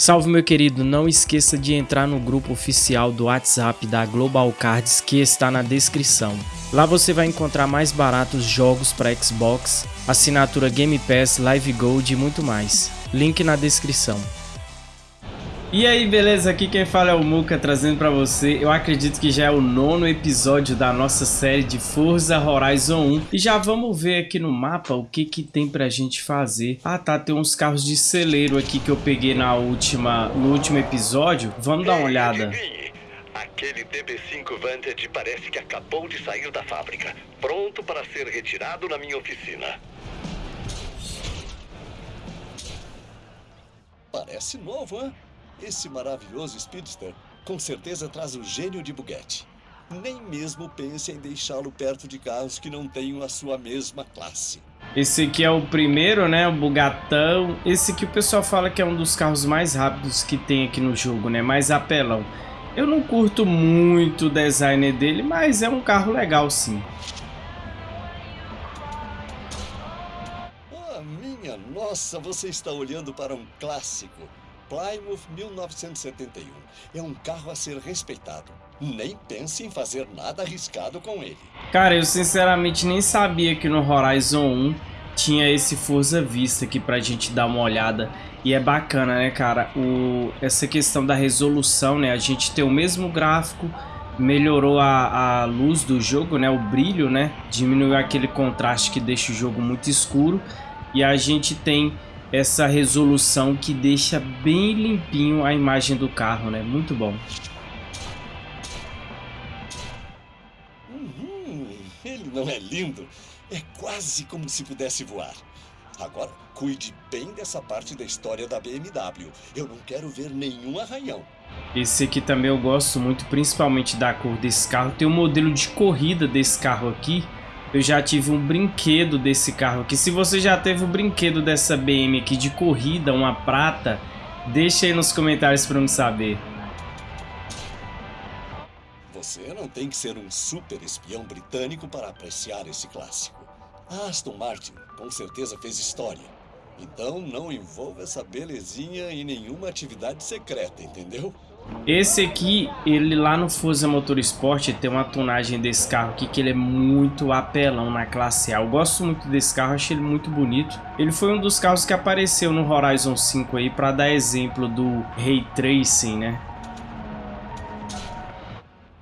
Salve meu querido, não esqueça de entrar no grupo oficial do WhatsApp da Global Cards que está na descrição. Lá você vai encontrar mais baratos jogos para Xbox, assinatura Game Pass, Live Gold e muito mais. Link na descrição. E aí, beleza? Aqui quem fala é o Muka, trazendo pra você, eu acredito que já é o nono episódio da nossa série de Forza Horizon 1. E já vamos ver aqui no mapa o que que tem pra gente fazer. Ah tá, tem uns carros de celeiro aqui que eu peguei na última, no último episódio. Vamos dar uma olhada. Aquele DB5 Vantage parece que acabou de sair da fábrica, pronto para ser retirado na minha oficina. Parece novo, hein? Esse maravilhoso Speedster com certeza traz o gênio de Bugatti. Nem mesmo pense em deixá-lo perto de carros que não tenham a sua mesma classe. Esse aqui é o primeiro, né? O Bugatão. Esse aqui o pessoal fala que é um dos carros mais rápidos que tem aqui no jogo, né? Mais apelão. Eu não curto muito o design dele, mas é um carro legal sim. Ah, minha nossa, você está olhando para um clássico. Plymouth 1971. É um carro a ser respeitado. Nem pense em fazer nada arriscado com ele. Cara, eu sinceramente nem sabia que no Horizon 1 tinha esse Forza Vista aqui pra gente dar uma olhada. E é bacana, né, cara? O... Essa questão da resolução, né? A gente tem o mesmo gráfico, melhorou a, a luz do jogo, né? O brilho, né? Diminuiu aquele contraste que deixa o jogo muito escuro. E a gente tem essa resolução que deixa bem limpinho a imagem do carro, né? Muito bom. Uhum, ele não é lindo? É quase como se pudesse voar. Agora, cuide bem dessa parte da história da BMW. Eu não quero ver nenhum arranhão. Esse aqui também eu gosto muito, principalmente da cor desse carro. Tem um modelo de corrida desse carro aqui, eu já tive um brinquedo desse carro aqui. Se você já teve o um brinquedo dessa BM aqui de corrida, uma prata, deixa aí nos comentários para me saber. Você não tem que ser um super espião britânico para apreciar esse clássico. A Aston Martin com certeza fez história. Então não envolva essa belezinha em nenhuma atividade secreta, entendeu? Esse aqui, ele lá no Forza Motorsport tem uma tonagem desse carro aqui que ele é muito apelão na classe A. Eu gosto muito desse carro, achei ele muito bonito. Ele foi um dos carros que apareceu no Horizon 5 aí para dar exemplo do Ray Tracing, né?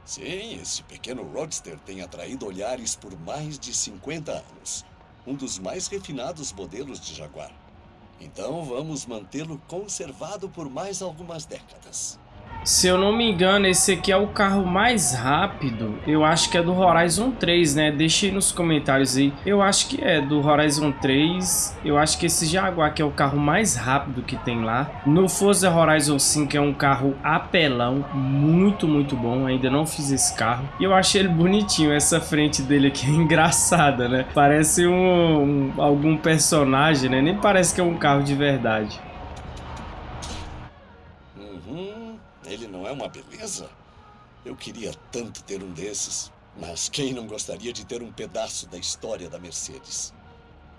Sim, esse pequeno Roadster tem atraído olhares por mais de 50 anos. Um dos mais refinados modelos de Jaguar. Então vamos mantê-lo conservado por mais algumas décadas. Se eu não me engano, esse aqui é o carro mais rápido. Eu acho que é do Horizon 3, né? Deixe aí nos comentários aí. Eu acho que é do Horizon 3. Eu acho que esse Jaguar que é o carro mais rápido que tem lá. No Forza Horizon 5 é um carro apelão. Muito, muito bom. Ainda não fiz esse carro. E eu achei ele bonitinho. Essa frente dele aqui é engraçada, né? Parece um, um algum personagem, né? Nem parece que é um carro de verdade. Ele não é uma beleza? Eu queria tanto ter um desses. Mas quem não gostaria de ter um pedaço da história da Mercedes?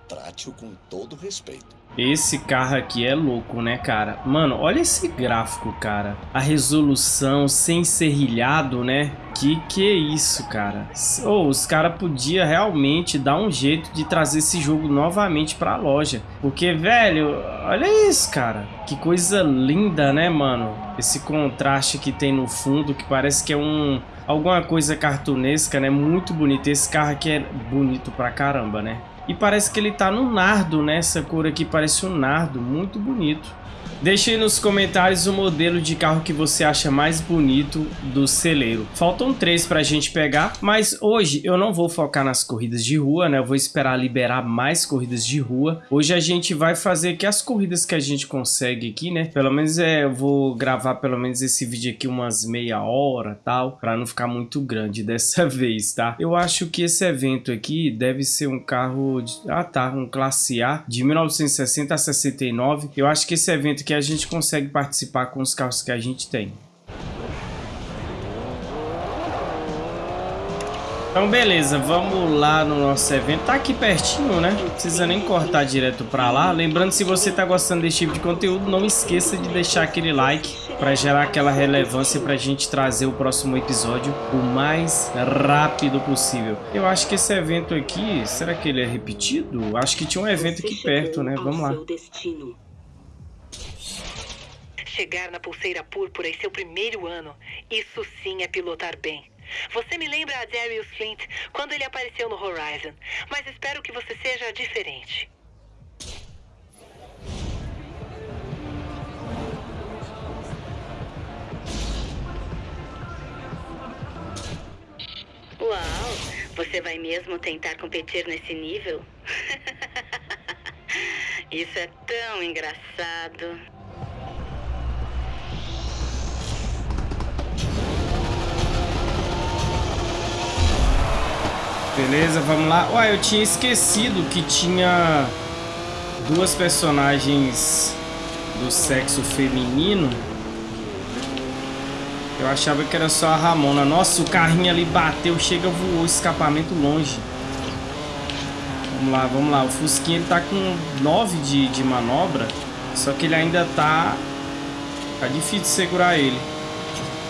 Trate-o com todo respeito. Esse carro aqui é louco, né, cara? Mano, olha esse gráfico, cara. A resolução sem serrilhado, né? Que que é isso, cara? Oh, os caras podiam realmente dar um jeito de trazer esse jogo novamente pra loja. Porque, velho, olha isso, cara. Que coisa linda, né, mano? Esse contraste que tem no fundo, que parece que é um... Alguma coisa cartunesca, né? Muito bonito. Esse carro aqui é bonito pra caramba, né? E parece que ele tá no nardo, né? Essa cor aqui parece um nardo, muito bonito. Deixe nos comentários o modelo de carro que você acha mais bonito do celeiro. Faltam três para a gente pegar, mas hoje eu não vou focar nas corridas de rua, né? Eu vou esperar liberar mais corridas de rua. Hoje a gente vai fazer aqui as corridas que a gente consegue aqui, né? Pelo menos é, eu vou gravar pelo menos esse vídeo aqui umas meia hora tal, para não ficar muito grande dessa vez, tá? Eu acho que esse evento aqui deve ser um carro, de... ah tá, um classe A de 1960 a 69. Eu acho que esse evento que a gente consegue participar com os carros que a gente tem. Então, beleza, vamos lá no nosso evento. Tá aqui pertinho, né? Não precisa nem cortar direto pra lá. Lembrando, se você tá gostando desse tipo de conteúdo, não esqueça de deixar aquele like pra gerar aquela relevância pra gente trazer o próximo episódio o mais rápido possível. Eu acho que esse evento aqui, será que ele é repetido? Acho que tinha um evento aqui perto, né? Vamos lá. Chegar na pulseira púrpura em seu primeiro ano, isso sim é pilotar bem. Você me lembra a Darius Flint quando ele apareceu no Horizon, mas espero que você seja diferente. Uau! Você vai mesmo tentar competir nesse nível? Isso é tão engraçado. Beleza, vamos lá. Ué, eu tinha esquecido que tinha duas personagens do sexo feminino. Eu achava que era só a Ramona. Nossa, o carrinho ali bateu, chega, voou, escapamento longe. Vamos lá, vamos lá. O Fusquinha ele tá com 9 de, de manobra, só que ele ainda tá... Tá difícil segurar ele.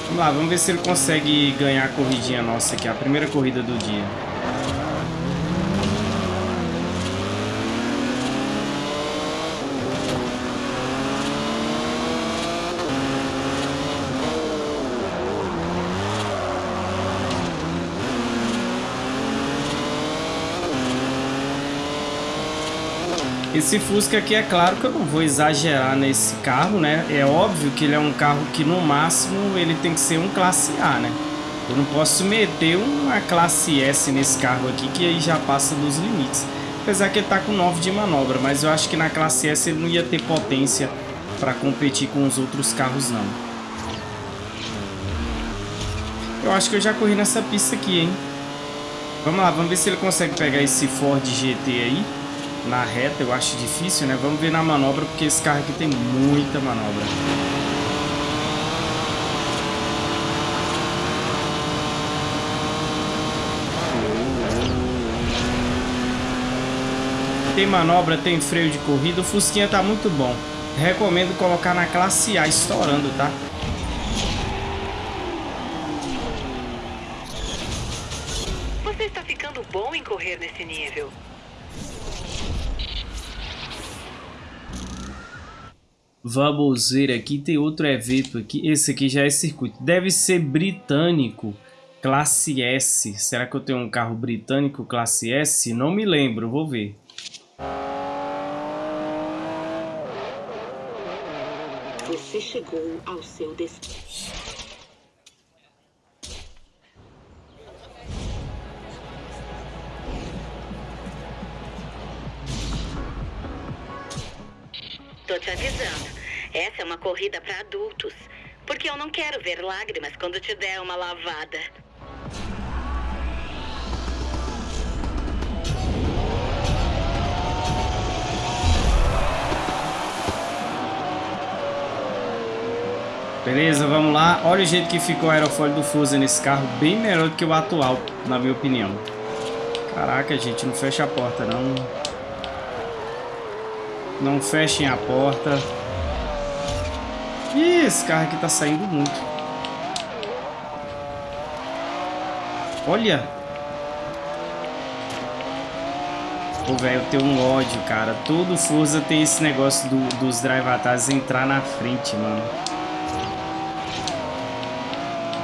Vamos lá, vamos ver se ele consegue ganhar a corridinha nossa aqui, a primeira corrida do dia. Esse Fusca aqui, é claro que eu não vou exagerar nesse carro, né? É óbvio que ele é um carro que no máximo ele tem que ser um classe A, né? Eu não posso meter uma classe S nesse carro aqui, que aí já passa dos limites. Apesar que ele tá com 9 de manobra, mas eu acho que na classe S ele não ia ter potência para competir com os outros carros, não. Eu acho que eu já corri nessa pista aqui, hein? Vamos lá, vamos ver se ele consegue pegar esse Ford GT aí na reta eu acho difícil, né? Vamos ver na manobra, porque esse carro aqui tem muita manobra. Tem manobra, tem freio de corrida, o Fusquinha tá muito bom. Recomendo colocar na classe A estourando, tá? Você está ficando bom em correr nesse nível. Vamos ver aqui, tem outro evento aqui. Esse aqui já é circuito. Deve ser britânico, classe S. Será que eu tenho um carro britânico classe S? Não me lembro, vou ver. Você chegou ao seu destino. Tô te avisando. Essa é uma corrida para adultos. Porque eu não quero ver lágrimas quando te der uma lavada. Beleza, vamos lá. Olha o jeito que ficou o aerofólio do Fusa nesse carro. Bem melhor do que o atual, na minha opinião. Caraca, gente, não fecha a porta, não. Não fechem a porta. Ih, esse carro aqui tá saindo muito. Olha. Pô, velho, eu tenho um ódio, cara. Todo Forza tem esse negócio do, dos drive attacks entrar na frente, mano.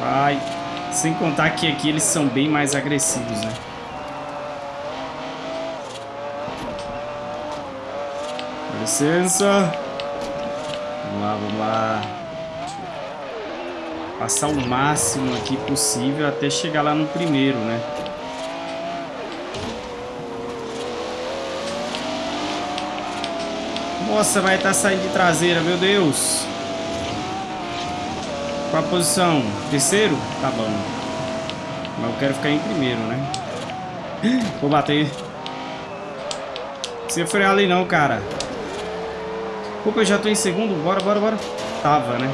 Vai. Sem contar que aqui eles são bem mais agressivos, né? licença. Vamos lá, vamos lá. Passar o máximo aqui possível até chegar lá no primeiro, né? Nossa, vai estar tá saindo de traseira, meu Deus. Qual a posição? Terceiro? Tá bom. Mas eu quero ficar em primeiro, né? Vou bater. Não precisa frear ali não, cara. Opa, eu já tô em segundo. Bora, bora, bora. Tava, né?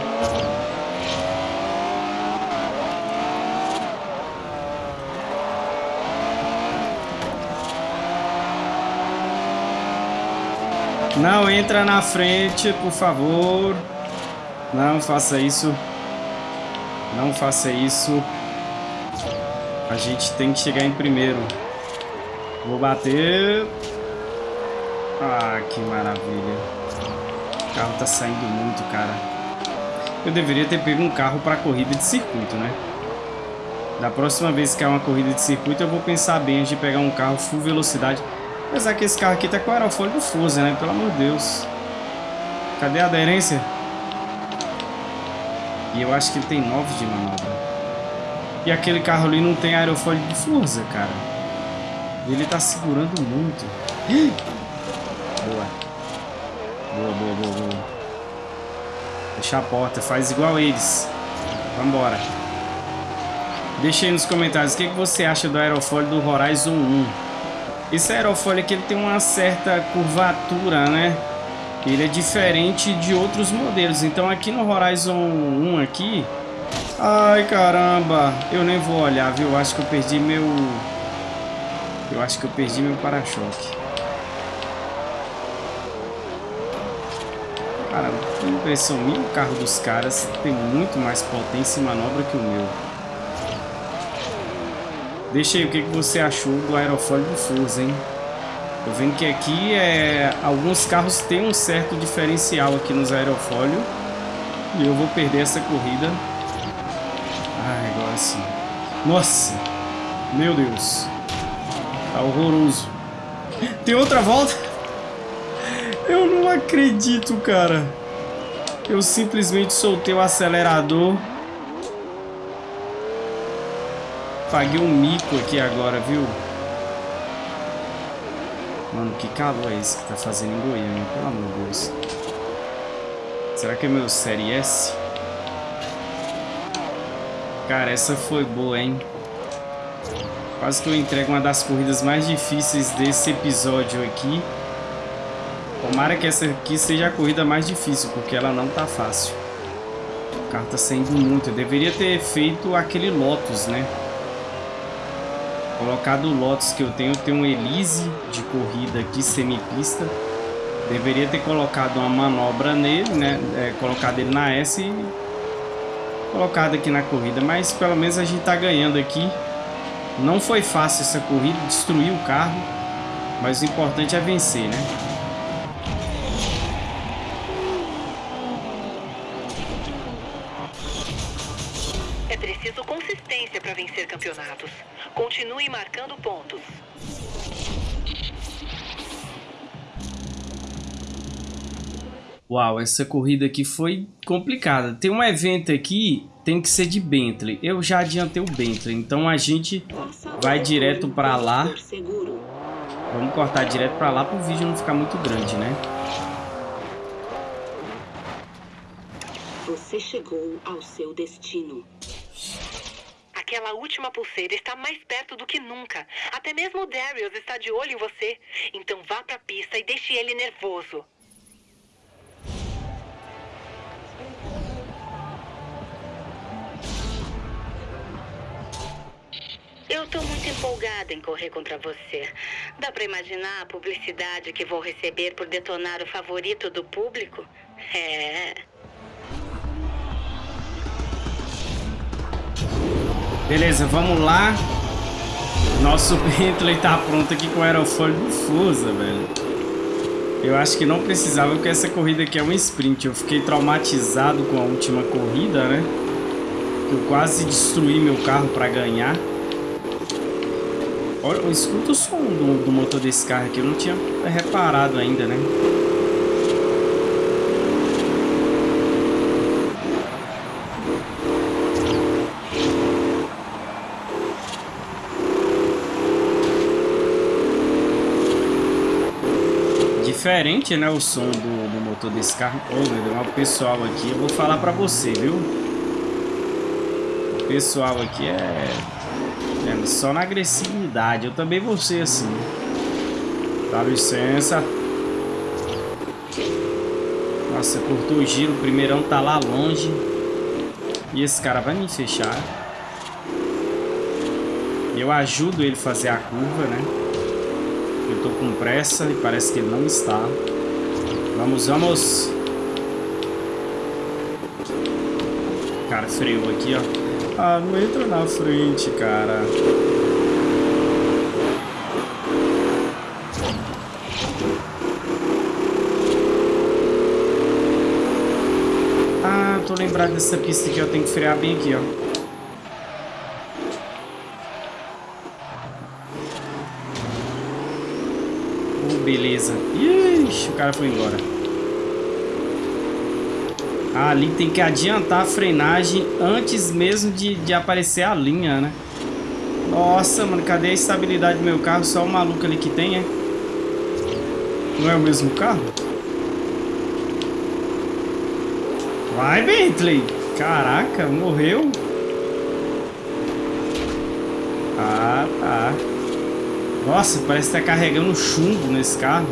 Não entra na frente, por favor. Não faça isso. Não faça isso. A gente tem que chegar em primeiro. Vou bater. Ah, que maravilha. O carro tá saindo muito, cara. Eu deveria ter pego um carro para corrida de circuito, né? Da próxima vez que é uma corrida de circuito, eu vou pensar bem antes de pegar um carro full velocidade. Apesar que esse carro aqui tá com aerofólio do Forza, né? Pelo amor de Deus. Cadê a aderência? Eu acho que ele tem 9 de manobra. E aquele carro ali não tem aerofólio de Forza, cara. Ele tá segurando muito. Boa. Boa, boa, boa, boa. Deixa a porta, faz igual eles. Vambora. Deixa aí nos comentários o que, que você acha do aerofólio do Horizon 1. Esse aerofólio aqui ele tem uma certa curvatura, né? Ele é diferente de outros modelos. Então aqui no Horizon 1 aqui... Ai, caramba! Eu nem vou olhar, viu? Acho que eu perdi meu... Eu acho que eu perdi meu para-choque. Cara, tem impressão minha, o carro dos caras tem muito mais potência e manobra que o meu. Deixa aí o que, que você achou do aerofólio do Forza, hein? Tô vendo que aqui é, alguns carros têm um certo diferencial aqui nos aerofólios. E eu vou perder essa corrida. Ai, agora sim. Nossa! Meu Deus. Tá horroroso. Tem outra volta? Eu não acredito, cara. Eu simplesmente soltei o acelerador. Paguei um mico aqui agora, viu? Mano, que calor é esse que tá fazendo em Goiânia? Pelo amor de Deus. Será que é meu Série S? Cara, essa foi boa, hein? Quase que eu entrego uma das corridas mais difíceis desse episódio aqui. Tomara que essa aqui seja a corrida mais difícil, porque ela não tá fácil. O carro tá saindo muito. Eu deveria ter feito aquele Lotus, né? Colocado o Lotus que eu tenho, eu tenho um Elise de corrida aqui, semipista. Deveria ter colocado uma manobra nele, né? É, colocado ele na S e colocado aqui na corrida. Mas pelo menos a gente tá ganhando aqui. Não foi fácil essa corrida, destruir o carro. Mas o importante é vencer, né? Uau, essa corrida aqui foi complicada. Tem um evento aqui, tem que ser de Bentley. Eu já adiantei o Bentley, então a gente vai direto para lá. Vamos cortar direto para lá para o vídeo não ficar muito grande, né? Você chegou ao seu destino. Aquela última pulseira está mais perto do que nunca. Até mesmo o Darius está de olho em você. Então vá pra pista e deixe ele nervoso. Eu tô muito empolgada em correr contra você. Dá pra imaginar a publicidade que vou receber por detonar o favorito do público? É. Beleza, vamos lá. Nosso Bentley tá pronto aqui com o aerofólio Forza, velho. Eu acho que não precisava, porque essa corrida aqui é um sprint. Eu fiquei traumatizado com a última corrida, né? Eu quase destruí meu carro para ganhar. Olha, escuta o som do, do motor desse carro aqui. Eu não tinha reparado ainda, né? diferente, né, o som do, do motor desse carro. Deus, o pessoal aqui, eu vou falar pra você, viu? O pessoal aqui é, é só na agressividade. Eu também vou ser assim. Dá licença. Nossa, cortou o giro. O primeirão tá lá longe. E esse cara vai me fechar. Eu ajudo ele a fazer a curva, né? Eu tô com pressa e parece que ele não está. Vamos, vamos. Cara, freou aqui, ó. Ah, não entra na frente, cara. Ah, tô lembrado dessa pista aqui, ó. Tem que frear bem aqui, ó. beleza. Ixi, o cara foi embora. Ali tem que adiantar a frenagem antes mesmo de, de aparecer a linha, né? Nossa, mano, cadê a estabilidade do meu carro? Só o maluco ali que tem, é? Não é o mesmo carro? Vai, Bentley! Caraca, morreu? Ah, tá. Nossa, parece que tá carregando chumbo nesse carro.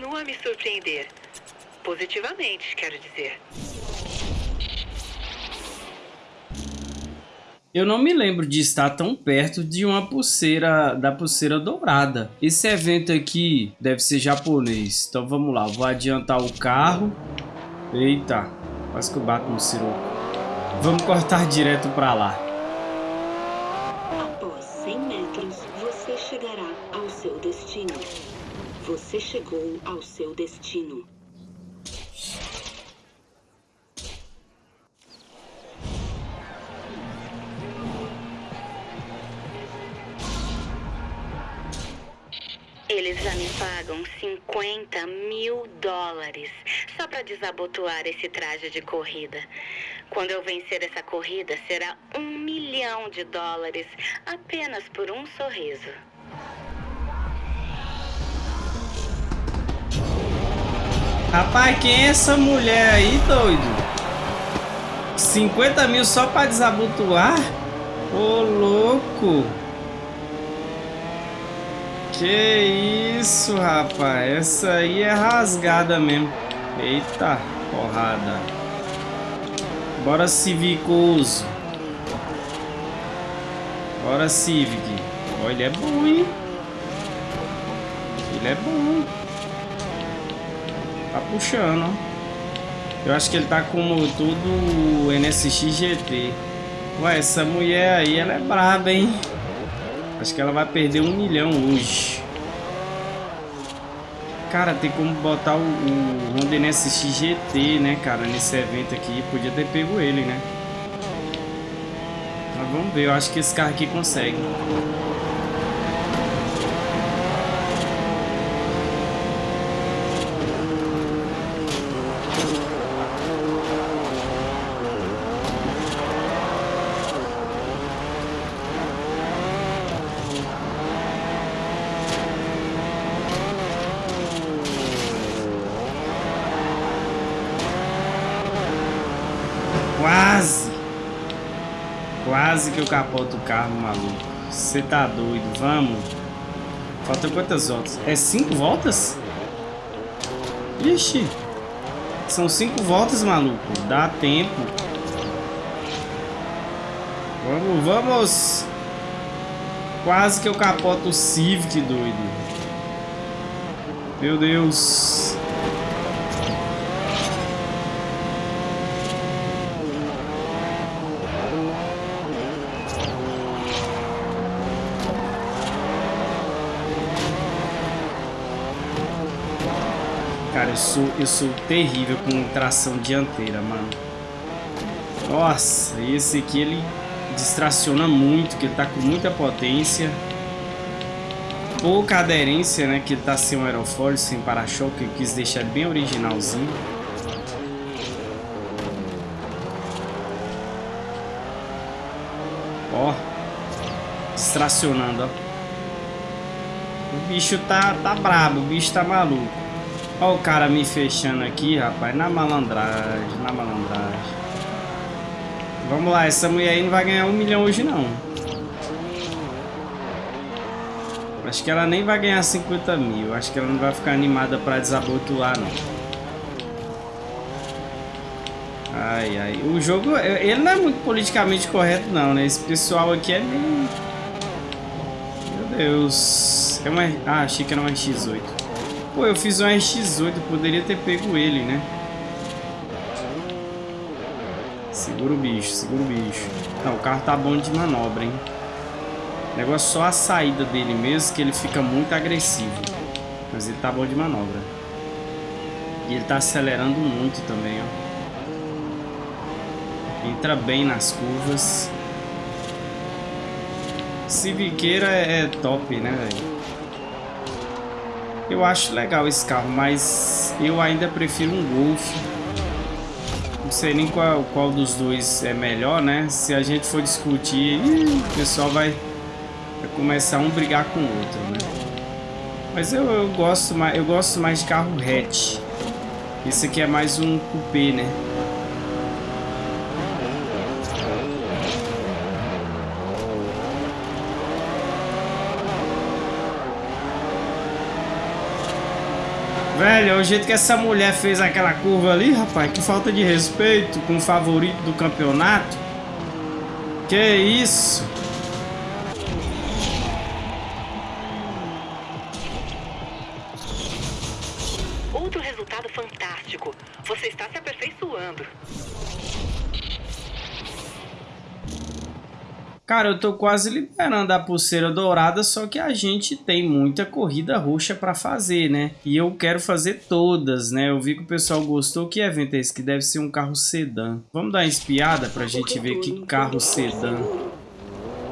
Continua a me surpreender. Positivamente, quero dizer. Eu não me lembro de estar tão perto de uma pulseira, da pulseira dourada. Esse evento aqui deve ser japonês. Então vamos lá, vou adiantar o carro. Eita, quase que eu bato no siroco. Vamos cortar direto para lá. Chegou ao seu destino. Eles já me pagam 50 mil dólares só para desabotoar esse traje de corrida. Quando eu vencer essa corrida, será um milhão de dólares apenas por um sorriso. Rapaz, quem é essa mulher aí, doido? 50 mil só pra desabotoar? Ô, louco! Que isso, rapaz? Essa aí é rasgada mesmo. Eita, porrada. Bora Civicoso. Bora Civic. Ó, ele é bom, hein? Ele é bom. Tá puxando. Eu acho que ele tá com tudo NSX GT. Ué, essa mulher aí, ela é braba, hein? Acho que ela vai perder um milhão hoje. Cara, tem como botar o, o Honda NSX GT, né, cara, nesse evento aqui. Podia ter pego ele, né? Mas vamos ver, eu acho que esse carro aqui consegue. Quase que eu capoto o carro, maluco. Você tá doido, vamos. Falta quantas voltas? É cinco voltas? Ixi. São cinco voltas, maluco. Dá tempo. Vamos, vamos. Quase que eu capoto o Civic, doido. Meu Deus. Cara, eu sou, eu sou terrível com tração dianteira, mano. Nossa, esse aqui ele distraciona muito, que ele tá com muita potência. Pouca aderência, né? Que ele tá sem um aerofólio, sem para-choque. Eu quis deixar bem originalzinho. Ó. Distracionando, ó. O bicho tá, tá brabo, o bicho tá maluco. Olha o cara me fechando aqui, rapaz. Na malandragem, na malandragem. Vamos lá, essa mulher aí não vai ganhar um milhão hoje, não. Acho que ela nem vai ganhar 50 mil. Acho que ela não vai ficar animada pra desabotoar, não. Ai, ai. O jogo, ele não é muito politicamente correto, não, né? Esse pessoal aqui é meio... Meu Deus. É uma... Ah, achei que era uma RX-8. Pô, eu fiz uma RX-8, poderia ter pego ele, né? Segura o bicho, segura o bicho. Não, o carro tá bom de manobra, hein? O negócio é só a saída dele mesmo, que ele fica muito agressivo. Mas ele tá bom de manobra. E ele tá acelerando muito também, ó. Entra bem nas curvas. Civiqueira é top, né, velho? Eu acho legal esse carro, mas eu ainda prefiro um Golf. Não sei nem qual, qual dos dois é melhor, né? Se a gente for discutir, o pessoal vai, vai começar um brigar com o outro, né? Mas eu, eu, gosto mais, eu gosto mais de carro hatch. Esse aqui é mais um coupé, né? Velho, o jeito que essa mulher fez aquela curva ali, rapaz, que falta de respeito com o favorito do campeonato. Que isso? Outro resultado fantástico. Você está se aperfeiçoando. Cara, eu tô quase liberando a pulseira dourada, só que a gente tem muita corrida roxa para fazer, né? E eu quero fazer todas, né? Eu vi que o pessoal gostou. Que evento é esse? Que deve ser um carro sedã. Vamos dar uma espiada pra gente ver que carro sedã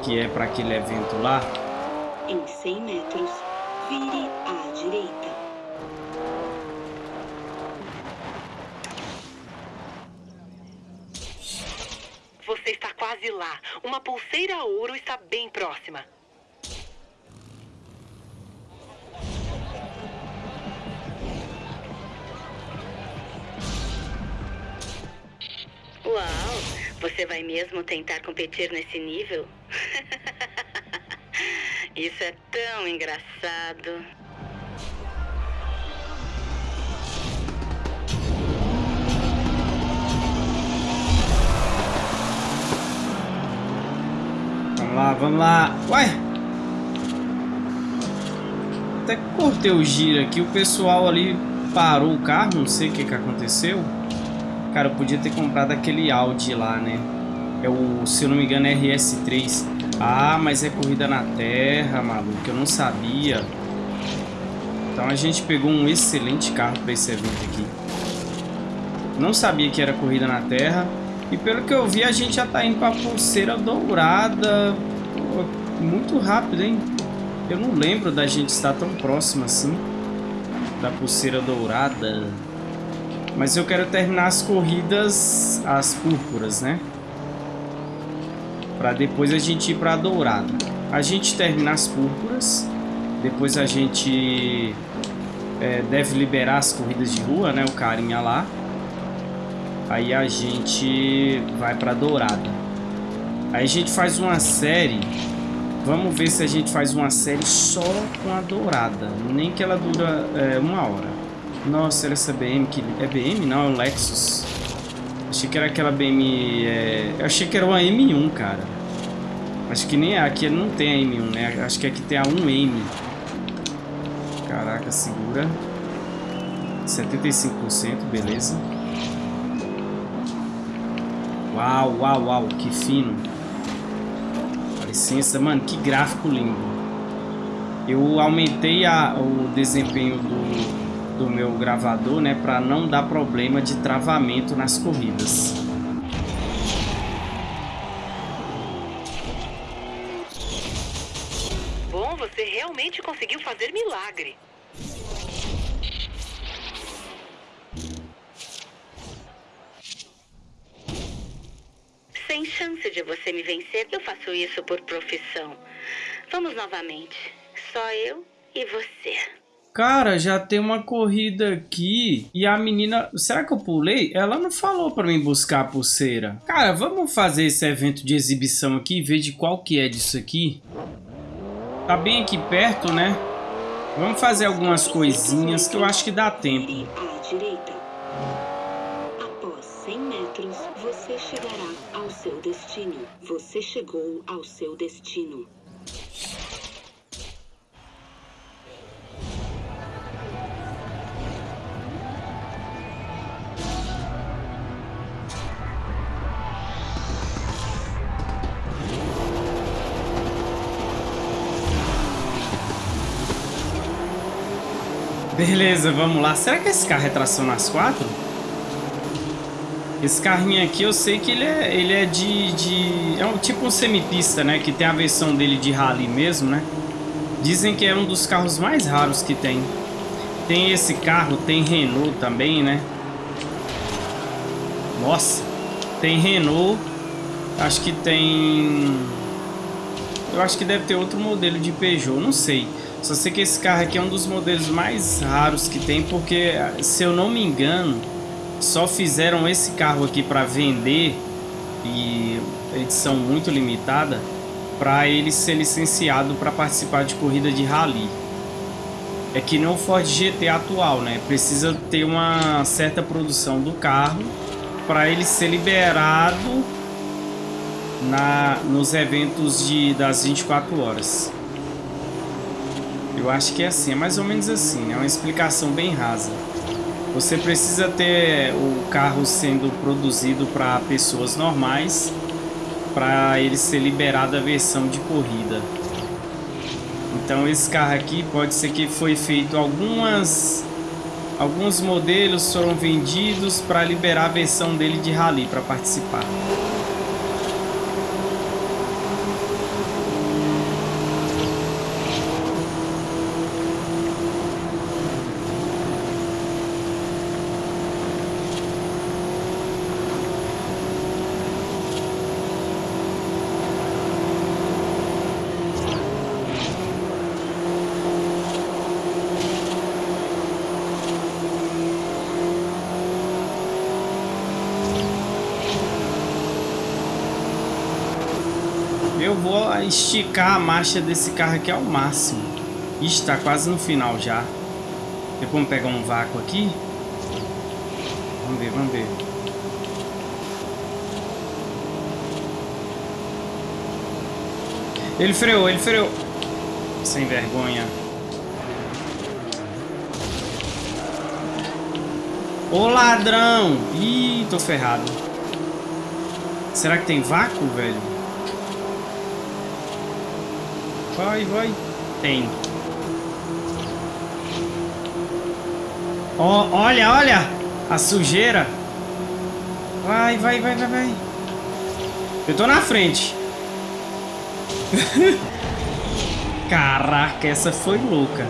que é para aquele evento lá. Em 100 metros, vire à direita. Você está quase lá. Uma pulseira ouro está bem próxima. Uau! Você vai mesmo tentar competir nesse nível? Isso é tão engraçado. Lá, vamos lá. Uai! Até cortei o giro aqui. O pessoal ali parou o carro. Não sei o que, que aconteceu. Cara, eu podia ter comprado aquele Audi lá, né? É o, se eu não me engano, é RS3. Ah, mas é corrida na terra, maluco. Eu não sabia. Então a gente pegou um excelente carro para esse evento aqui. Não sabia que era corrida na terra. E pelo que eu vi, a gente já tá indo pra pulseira dourada. Pô, muito rápido, hein? Eu não lembro da gente estar tão próximo assim. Da pulseira dourada. Mas eu quero terminar as corridas, as púrpuras, né? Pra depois a gente ir pra dourada. A gente terminar as púrpuras. Depois a gente é, deve liberar as corridas de rua, né? O carinha lá. Aí a gente vai pra dourada. Aí a gente faz uma série. Vamos ver se a gente faz uma série só com a dourada. Nem que ela dura é, uma hora. Nossa, era essa BM que... É BM? Não, é um Lexus. Achei que era aquela BM... É... Eu achei que era uma M1, cara. Acho que nem aqui não tem a M1, né? Acho que aqui tem a 1M. Caraca, segura. 75%, beleza. Uau, uau, uau, que fino. Dá licença, mano, que gráfico lindo. Eu aumentei a, o desempenho do, do meu gravador, né, para não dar problema de travamento nas corridas. Bom, você realmente conseguiu fazer milagre. Sem chance de você me vencer, eu faço isso por profissão. Vamos novamente. Só eu e você. Cara, já tem uma corrida aqui e a menina... Será que eu pulei? Ela não falou pra mim buscar a pulseira. Cara, vamos fazer esse evento de exibição aqui e ver de qual que é disso aqui. Tá bem aqui perto, né? Vamos fazer algumas coisinhas que eu acho que dá tempo. À direita. Após 100 metros, você chegará seu destino. Você chegou ao seu destino. Beleza, vamos lá. Será que esse carro é tração nas quatro? Esse carrinho aqui eu sei que ele é, ele é de, de... É um, tipo um semipista, né? Que tem a versão dele de rally mesmo, né? Dizem que é um dos carros mais raros que tem. Tem esse carro, tem Renault também, né? Nossa. Tem Renault. Acho que tem... Eu acho que deve ter outro modelo de Peugeot, não sei. Só sei que esse carro aqui é um dos modelos mais raros que tem, porque, se eu não me engano só fizeram esse carro aqui para vender e edição muito limitada para ele ser licenciado para participar de corrida de rally. É que não o Ford GT atual, né? Precisa ter uma certa produção do carro para ele ser liberado na, nos eventos de, das 24 horas. Eu acho que é assim, é mais ou menos assim, é uma explicação bem rasa. Você precisa ter o carro sendo produzido para pessoas normais para ele ser liberado a versão de corrida. Então esse carro aqui pode ser que foi feito algumas alguns modelos foram vendidos para liberar a versão dele de rally para participar. Eu vou esticar a marcha desse carro aqui ao máximo. Está quase no final já. Tem como pegar um vácuo aqui? Vamos ver, vamos ver. Ele freou, ele freou. Sem vergonha. Ô ladrão! Ih, tô ferrado. Será que tem vácuo, velho? Vai, vai. Tem. Oh, olha, olha! A sujeira. Vai, vai, vai, vai, vai. Eu tô na frente. Caraca, essa foi louca.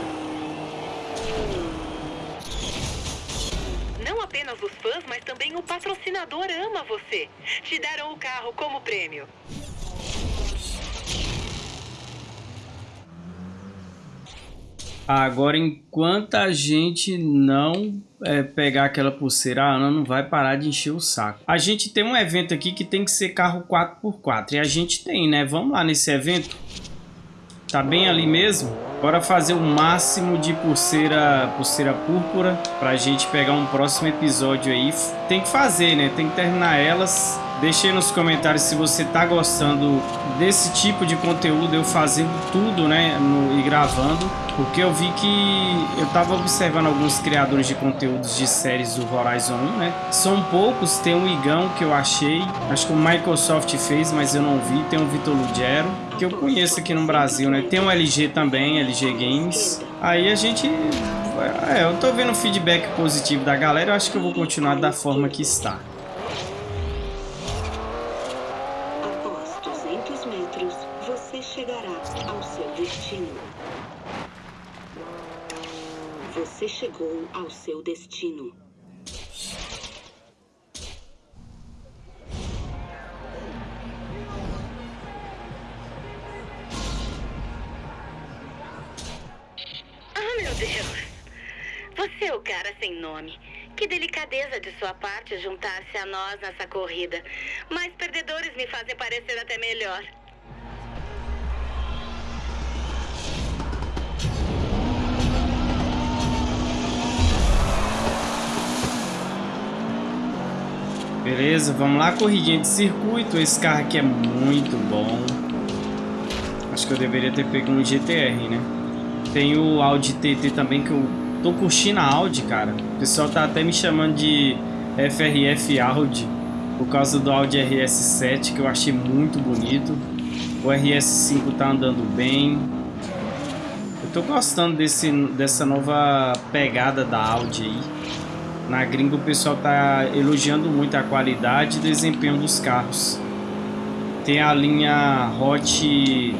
Agora, enquanto a gente não é, pegar aquela pulseira, a Ana não vai parar de encher o saco. A gente tem um evento aqui que tem que ser carro 4x4. E a gente tem, né? Vamos lá nesse evento. Tá bem ali mesmo. Bora fazer o máximo de pulseira, pulseira púrpura pra gente pegar um próximo episódio aí. Tem que fazer, né? Tem que terminar elas. Deixe aí nos comentários se você tá gostando desse tipo de conteúdo, eu fazendo tudo, né, no, e gravando, porque eu vi que eu tava observando alguns criadores de conteúdos de séries do Horizon 1, né, são poucos, tem o Igão que eu achei, acho que o Microsoft fez, mas eu não vi, tem o Vitor Lugero, que eu conheço aqui no Brasil, né, tem o LG também, LG Games, aí a gente é, eu tô vendo feedback positivo da galera, eu acho que eu vou continuar da forma que está. Você chegou ao seu destino. Ah, meu Deus! Você é o cara sem nome. Que delicadeza de sua parte juntar-se a nós nessa corrida. Mas perdedores me fazem parecer até melhor. Beleza, vamos lá, corridinha de circuito. Esse carro aqui é muito bom. Acho que eu deveria ter pego um GTR, né? Tem o Audi TT também, que eu tô curtindo a Audi, cara. O pessoal tá até me chamando de FRF Audi, por causa do Audi RS7, que eu achei muito bonito. O RS5 tá andando bem. Eu tô gostando desse, dessa nova pegada da Audi aí. Na gringa o pessoal tá elogiando muito a qualidade e desempenho dos carros. Tem a linha Hot...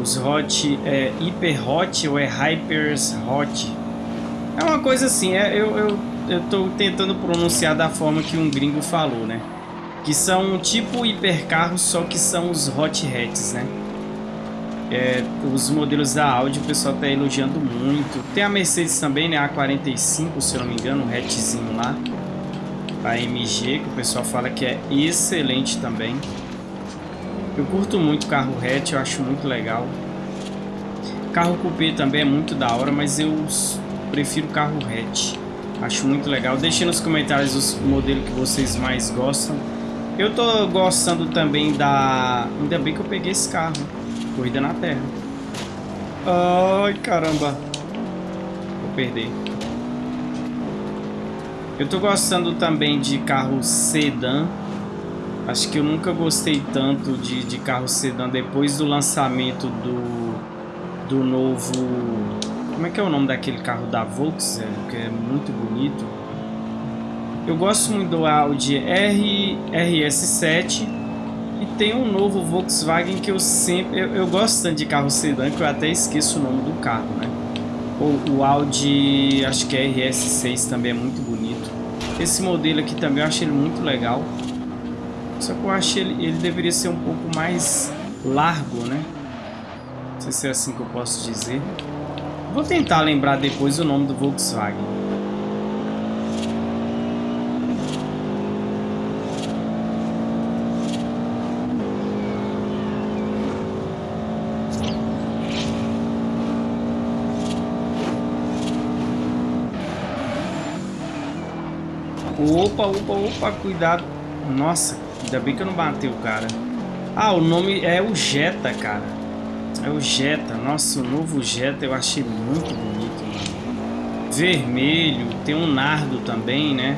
Os Hot... É Hyper Hot ou é Hypers Hot? É uma coisa assim, é, eu, eu, eu tô tentando pronunciar da forma que um gringo falou, né? Que são tipo hipercarros, só que são os Hot Hats, né? É, os modelos da Audi o pessoal está elogiando muito. Tem a Mercedes também, né? A 45, se eu não me engano, um hatchzinho lá. A MG, que o pessoal fala que é excelente também. Eu curto muito carro hatch, eu acho muito legal. Carro coupé também é muito da hora, mas eu prefiro carro hatch. Acho muito legal. Deixe nos comentários os modelos que vocês mais gostam. Eu tô gostando também da... Ainda bem que eu peguei esse carro. Corrida na Terra. Ai, caramba. Vou perder. Eu tô gostando também de carro sedã. Acho que eu nunca gostei tanto de, de carro sedã depois do lançamento do, do novo... Como é que é o nome daquele carro da Volkswagen, que é muito bonito. Eu gosto muito do Audi R, RS7 e tem um novo Volkswagen que eu sempre... Eu, eu gosto tanto de carro sedã que eu até esqueço o nome do carro, né? O, o Audi, acho que é RS6 também é muito bonito. Esse modelo aqui também eu acho ele muito legal. Só que eu acho ele, ele deveria ser um pouco mais largo, né? Não sei se é assim que eu posso dizer. Vou tentar lembrar depois o nome do Volkswagen. Opa, opa, opa, cuidado. Nossa, ainda bem que eu não batei o cara. Ah, o nome é o Jetta, cara. É o Jetta. Nossa, o novo Jetta eu achei muito bonito, mano. Vermelho, tem um nardo também, né?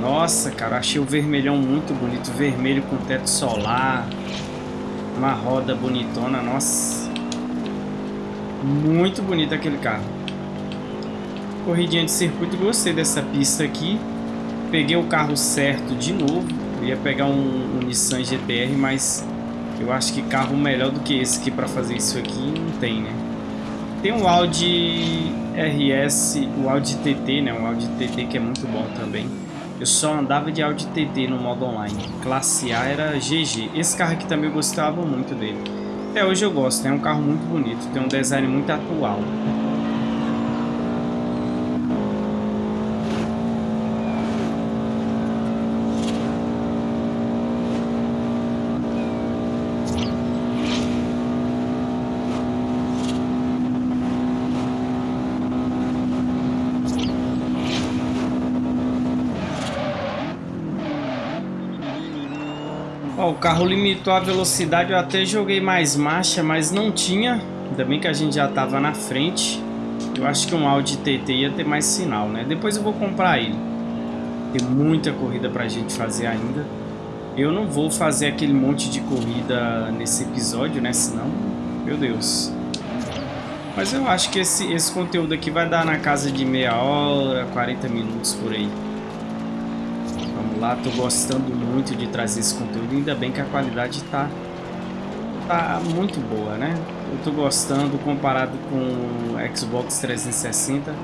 Nossa, cara, achei o vermelhão muito bonito. Vermelho com teto solar. Uma roda bonitona, nossa. Muito bonito aquele carro. Corridinha de circuito, gostei dessa pista aqui. Peguei o carro certo de novo. Ia pegar um, um Nissan GTR, mas eu acho que carro melhor do que esse aqui para fazer isso aqui não tem, né? Tem um Audi RS, o Audi TT, né? Um Audi TT que é muito bom também. Eu só andava de Audi TT no modo online. Classe A era GG. Esse carro aqui também eu gostava muito dele. Até hoje eu gosto, né? é um carro muito bonito, tem um design muito atual. Carro limitou a velocidade, eu até joguei mais marcha, mas não tinha. Ainda bem que a gente já estava na frente. Eu acho que um Audi TT ia ter mais sinal, né? Depois eu vou comprar ele. Tem muita corrida pra gente fazer ainda. Eu não vou fazer aquele monte de corrida nesse episódio, né? Senão, meu Deus. Mas eu acho que esse, esse conteúdo aqui vai dar na casa de meia hora, 40 minutos por aí lá, tô gostando muito de trazer esse conteúdo, ainda bem que a qualidade tá, tá muito boa, né? Eu tô gostando comparado com o Xbox 360.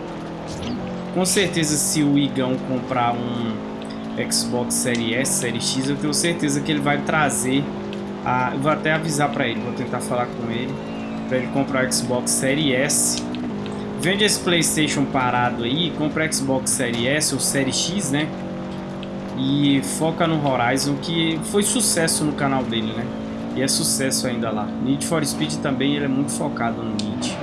Com certeza se o Igão comprar um Xbox Series S, Series X, eu tenho certeza que ele vai trazer a... Eu vou até avisar para ele, vou tentar falar com ele para ele comprar o Xbox Series S. Vende esse Playstation parado aí, compra Xbox Series S ou Series X, né? E foca no Horizon, que foi sucesso no canal dele, né? E é sucesso ainda lá. Need for Speed também ele é muito focado no Need.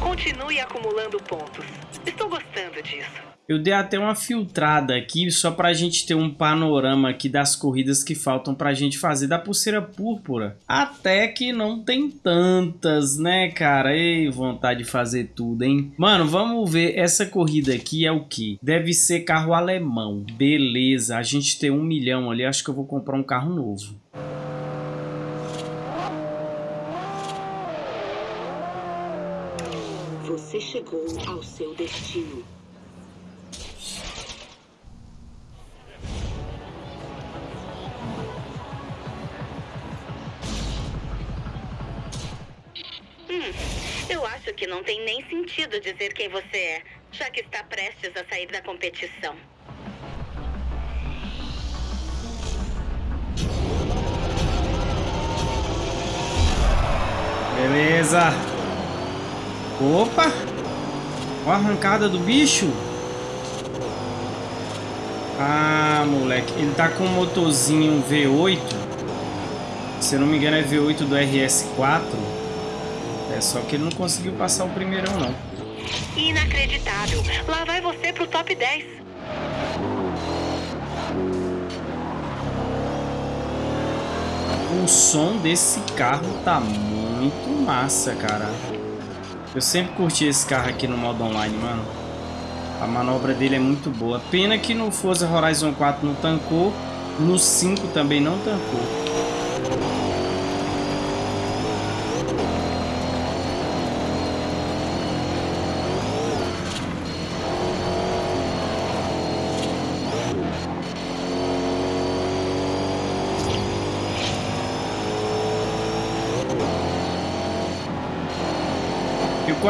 Continue acumulando acumulando pontos. Estou gostando disso. Eu dei até uma filtrada aqui só pra gente ter um panorama aqui das corridas que faltam pra gente fazer da pulseira púrpura. Até que não tem tantas, né, cara? Ei, vontade de fazer tudo, hein? Mano, vamos ver. Essa corrida aqui é o que? Deve ser carro alemão. Beleza, a gente tem um milhão ali. Acho que eu vou comprar um carro novo. Você chegou ao seu destino. Que não tem nem sentido dizer quem você é, já que está prestes a sair da competição. Beleza. Opa! Olha a arrancada do bicho. Ah, moleque. Ele tá com um motorzinho V8. Se eu não me engano é V8 do RS4. É só que ele não conseguiu passar o primeirão, não. Inacreditável. Lá vai você pro top 10. O som desse carro tá muito massa, cara. Eu sempre curti esse carro aqui no modo online, mano. A manobra dele é muito boa. Pena que no Forza Horizon 4 não tancou. No 5 também não tancou.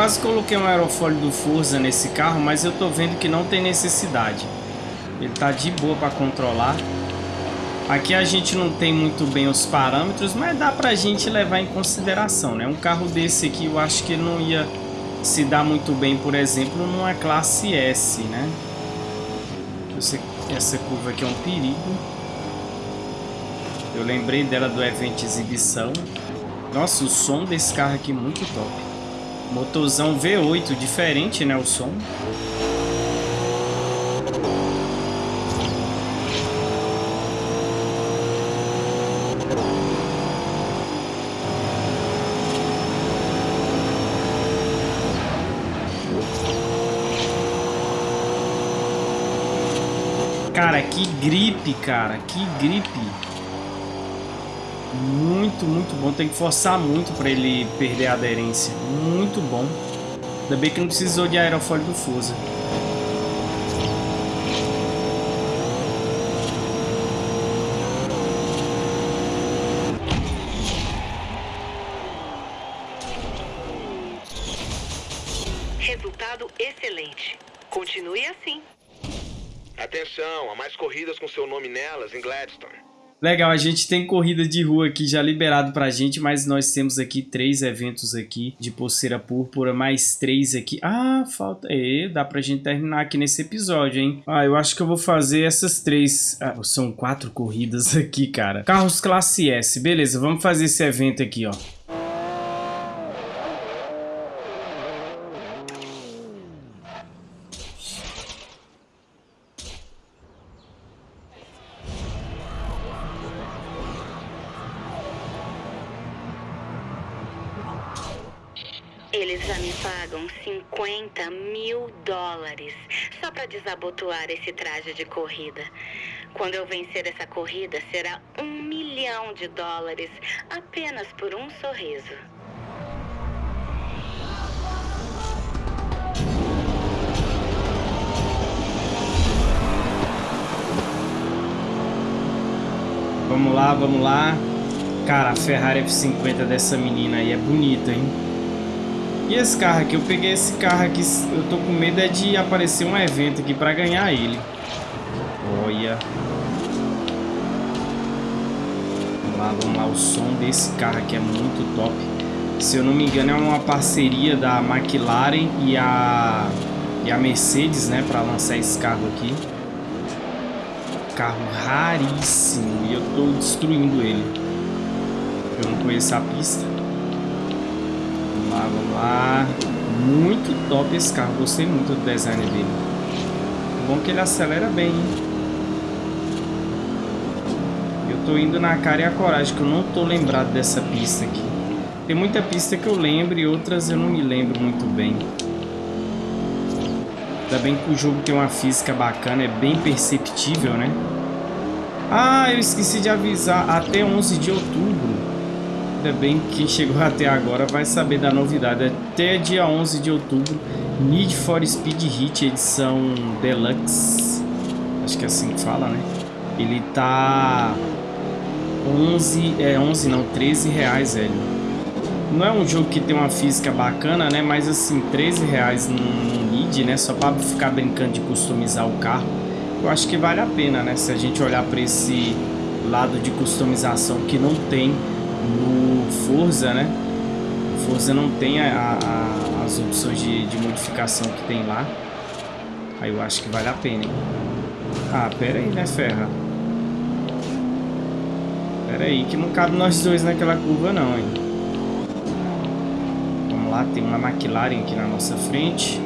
Quase coloquei um aerofólio do Forza nesse carro, mas eu tô vendo que não tem necessidade. Ele tá de boa para controlar. Aqui a gente não tem muito bem os parâmetros, mas dá pra gente levar em consideração, né? Um carro desse aqui eu acho que não ia se dar muito bem, por exemplo, numa classe S, né? Essa curva aqui é um perigo. Eu lembrei dela do evento de exibição. Nossa, o som desse carro aqui é muito top. Motorzão V8, diferente, né, o som. Cara, que gripe, cara, que gripe. Muito, muito bom. Tem que forçar muito para ele perder a aderência. Muito bom. Ainda bem que não precisou de aerofólio do Forza. Resultado excelente. Continue assim. Atenção, há mais corridas com seu nome nelas em Gladstone. Legal, a gente tem corrida de rua aqui já liberado pra gente, mas nós temos aqui três eventos aqui de pulseira púrpura, mais três aqui. Ah, falta... É, dá pra gente terminar aqui nesse episódio, hein? Ah, eu acho que eu vou fazer essas três... Ah, são quatro corridas aqui, cara. Carros classe S, beleza, vamos fazer esse evento aqui, ó. 50 mil dólares só para desabotoar esse traje de corrida. Quando eu vencer essa corrida, será um milhão de dólares apenas por um sorriso. Vamos lá, vamos lá. Cara, a Ferrari F50 dessa menina aí é bonita, hein? E esse carro aqui, eu peguei esse carro aqui, eu tô com medo é de aparecer um evento aqui pra ganhar ele. Olha. Vamos lá, vamos lá, o som desse carro aqui é muito top. Se eu não me engano é uma parceria da McLaren e a, e a Mercedes, né, pra lançar esse carro aqui. Carro raríssimo e eu tô destruindo ele. Eu não conheço a pista. Vamos lá, vamos lá. Muito top esse carro, gostei muito do design dele. Bom que ele acelera bem, hein? Eu tô indo na cara e a coragem, que eu não tô lembrado dessa pista aqui. Tem muita pista que eu lembro e outras eu não me lembro muito bem. Ainda bem que o jogo tem uma física bacana, é bem perceptível, né? Ah, eu esqueci de avisar, até 11 de outubro Ainda bem que chegou até agora vai saber da novidade. Até dia 11 de outubro, Need for Speed Hit edição Deluxe. Acho que é assim que fala, né? Ele tá 11, é 11 não, 13 reais, velho. Não é um jogo que tem uma física bacana, né? Mas assim, 13 reais no, Need, né? Só para ficar brincando de customizar o carro. Eu acho que vale a pena, né? Se a gente olhar para esse lado de customização que não tem no Forza, né? O Forza não tem a, a, as opções de, de, modificação que tem lá. Aí eu acho que vale a pena, hein? Ah, pera aí, né, Ferra? Pera aí, que não cabe nós dois naquela curva não, hein? Vamos lá, tem uma McLaren aqui na nossa frente.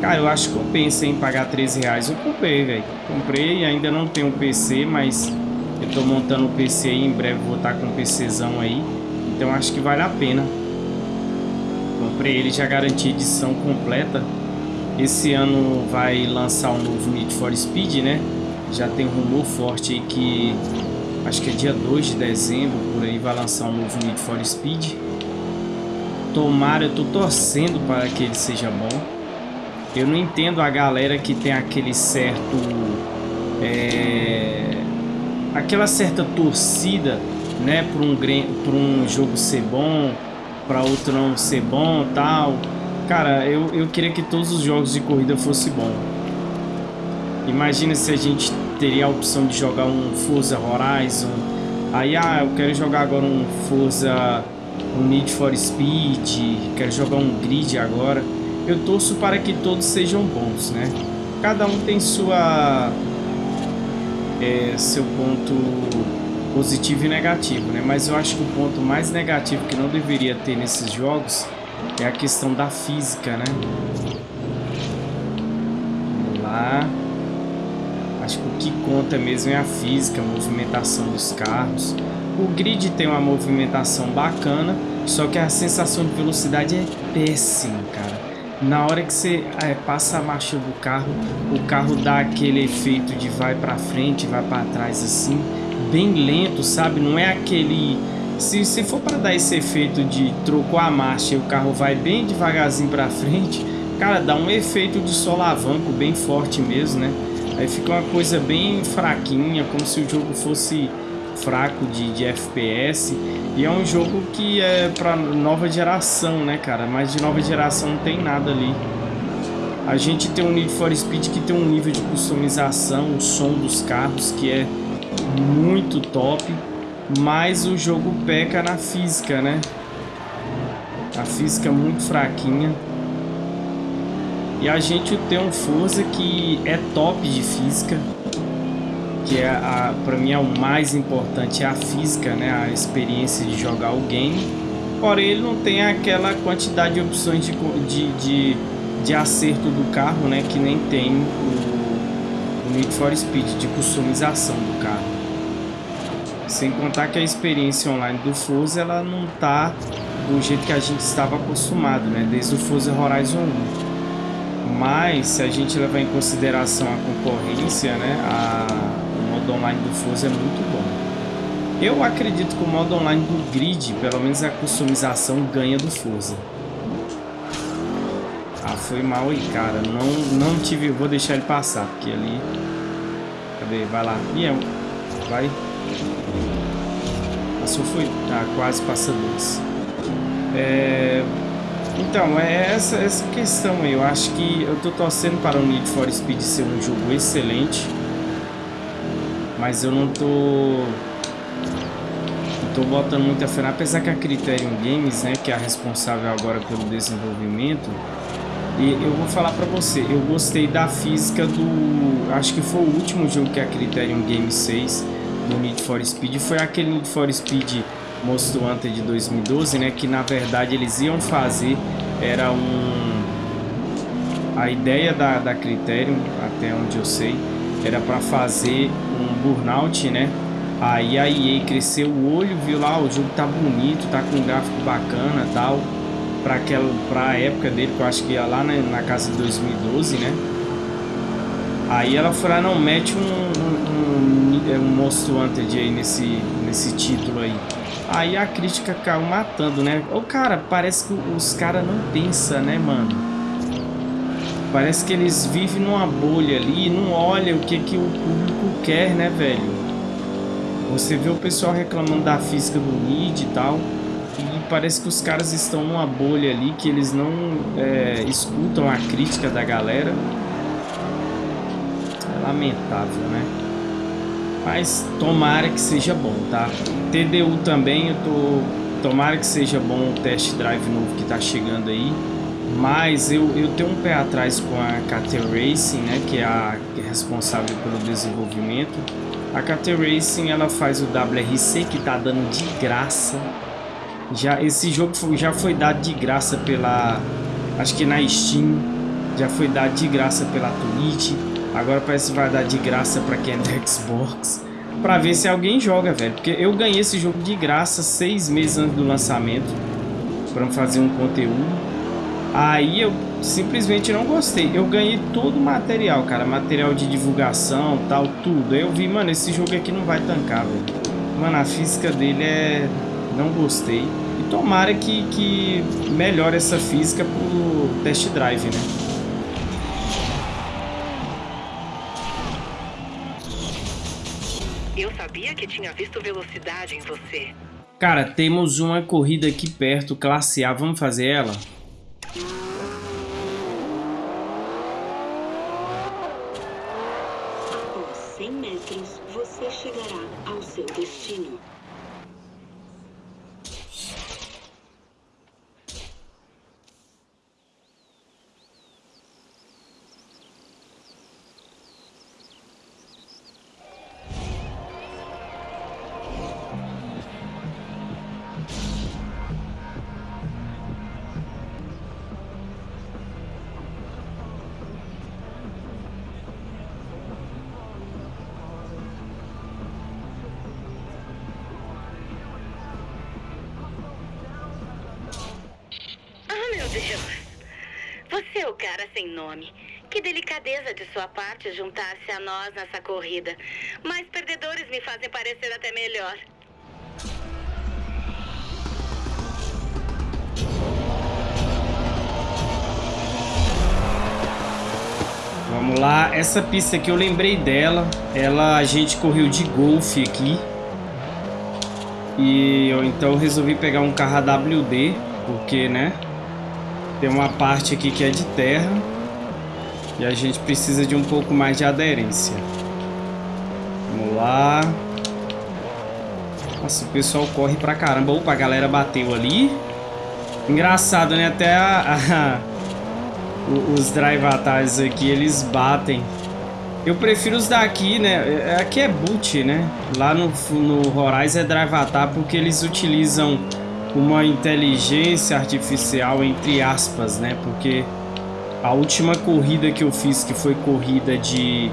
Cara, eu acho que compensa, hein, pagar 13 reais. Eu comprei, velho. Comprei, ainda não tenho um PC, mas eu tô montando o PC aí, em breve vou estar com um PCzão aí. Então acho que vale a pena. Comprei ele, já garanti edição completa. Esse ano vai lançar um novo Need for Speed, né? Já tem um rumor forte aí que... Acho que é dia 2 de dezembro, por aí vai lançar um novo Need for Speed. Tomara, eu tô torcendo para que ele seja bom. Eu não entendo a galera que tem aquele certo... É aquela certa torcida, né, para um, um jogo ser bom, para outro não ser bom tal. Cara, eu, eu queria que todos os jogos de corrida fossem bom. Imagina se a gente teria a opção de jogar um Forza Horizon. Aí, ah, eu quero jogar agora um Forza, um Need for Speed, quero jogar um Grid agora. Eu torço para que todos sejam bons, né? Cada um tem sua é, seu ponto positivo e negativo, né? Mas eu acho que o ponto mais negativo que não deveria ter nesses jogos é a questão da física, né? Vamos lá. Acho que o que conta mesmo é a física, a movimentação dos carros. O grid tem uma movimentação bacana, só que a sensação de velocidade é péssima, cara na hora que você é, passa a marcha do carro, o carro dá aquele efeito de vai para frente, vai para trás assim, bem lento, sabe? Não é aquele se, se for para dar esse efeito de trocou a marcha e o carro vai bem devagarzinho para frente, cara, dá um efeito de solavanco bem forte mesmo, né? Aí fica uma coisa bem fraquinha, como se o jogo fosse fraco de, de FPS. E é um jogo que é para nova geração, né, cara? Mas de nova geração não tem nada ali. A gente tem um Need for Speed que tem um nível de customização, o som dos carros que é muito top. Mas o jogo peca na física, né? A física é muito fraquinha. E a gente tem um Forza que é top de física que é a, para mim é o mais importante é a física, né, a experiência de jogar o game. Porém, ele não tem aquela quantidade de opções de, de, de, de acerto do carro, né, que nem tem o Need for Speed, de customização do carro. Sem contar que a experiência online do Forza, ela não tá do jeito que a gente estava acostumado, né, desde o Forza Horizon 1. Mas, se a gente levar em consideração a concorrência, né, a modo online do Forza é muito bom. Eu acredito que o modo online do Grid, pelo menos a customização, ganha do Forza. Ah, foi mal aí, cara. Não, não tive... Vou deixar ele passar, porque ali... Cadê? Vai lá. Miel. Vai. Passou, foi... Ah, quase passa dois. É... Então, é essa, essa questão aí. Eu acho que eu tô torcendo para o Need for Speed ser um jogo excelente. Mas eu não tô... Não tô botando muita fé. Apesar que a Criterion Games, né, que é a responsável agora pelo desenvolvimento, e eu vou falar pra você, eu gostei da física do... Acho que foi o último jogo que a Criterion Games fez do Need for Speed. Foi aquele Need for Speed Most Wanted de 2012, né? Que na verdade eles iam fazer, era um a ideia da, da Criterion, até onde eu sei, era para fazer um burnout, né? Aí a EA cresceu o olho, viu lá, o jogo tá bonito, tá com gráfico bacana tal. Pra, aquela, pra época dele, que eu acho que ia lá na, na casa de 2012, né? Aí ela foi lá, não, mete um, um, um, um Monster Hunter aí nesse, nesse título aí. Aí a crítica caiu matando, né? O cara, parece que os caras não pensam, né, mano? Parece que eles vivem numa bolha ali não olham o que, que o público quer, né, velho? Você vê o pessoal reclamando da física do Nid e tal. Parece que os caras estão numa bolha ali que eles não é, escutam a crítica da galera. É lamentável, né? Mas tomara que seja bom, tá? TDU também, eu tô... Tomara que seja bom o test drive novo que tá chegando aí. Mas eu, eu tenho um pé atrás com a KT Racing, né? Que é a responsável pelo desenvolvimento. A KT Racing, ela faz o WRC que tá dando de graça. Já, esse jogo já foi dado de graça pela... Acho que na Steam. Já foi dado de graça pela Twitch. Agora parece que vai dar de graça pra quem é do Xbox. Pra ver se alguém joga, velho. Porque eu ganhei esse jogo de graça seis meses antes do lançamento. Pra fazer um conteúdo. Aí eu simplesmente não gostei. Eu ganhei todo o material, cara. Material de divulgação, tal, tudo. Aí eu vi, mano, esse jogo aqui não vai tancar, velho. Mano, a física dele é... Não gostei. E tomara que, que melhore essa física pro test drive, né? Eu sabia que tinha visto velocidade em você. Cara, temos uma corrida aqui perto, classe A. Vamos fazer ela? Após cara sem nome. Que delicadeza de sua parte juntar-se a nós nessa corrida. Mas perdedores me fazem parecer até melhor. Vamos lá, essa pista aqui eu lembrei dela. Ela a gente correu de golfe aqui. E eu então resolvi pegar um carro AWD, porque, né? Tem uma parte aqui que é de terra. E a gente precisa de um pouco mais de aderência. Vamos lá. Nossa, o pessoal corre pra caramba. Opa, a galera bateu ali. Engraçado, né? Até a, a, os drive atalhos aqui, eles batem. Eu prefiro os daqui, né? Aqui é boot, né? Lá no, no Horizon é drive atalho porque eles utilizam uma inteligência artificial, entre aspas, né? Porque a última corrida que eu fiz, que foi corrida de...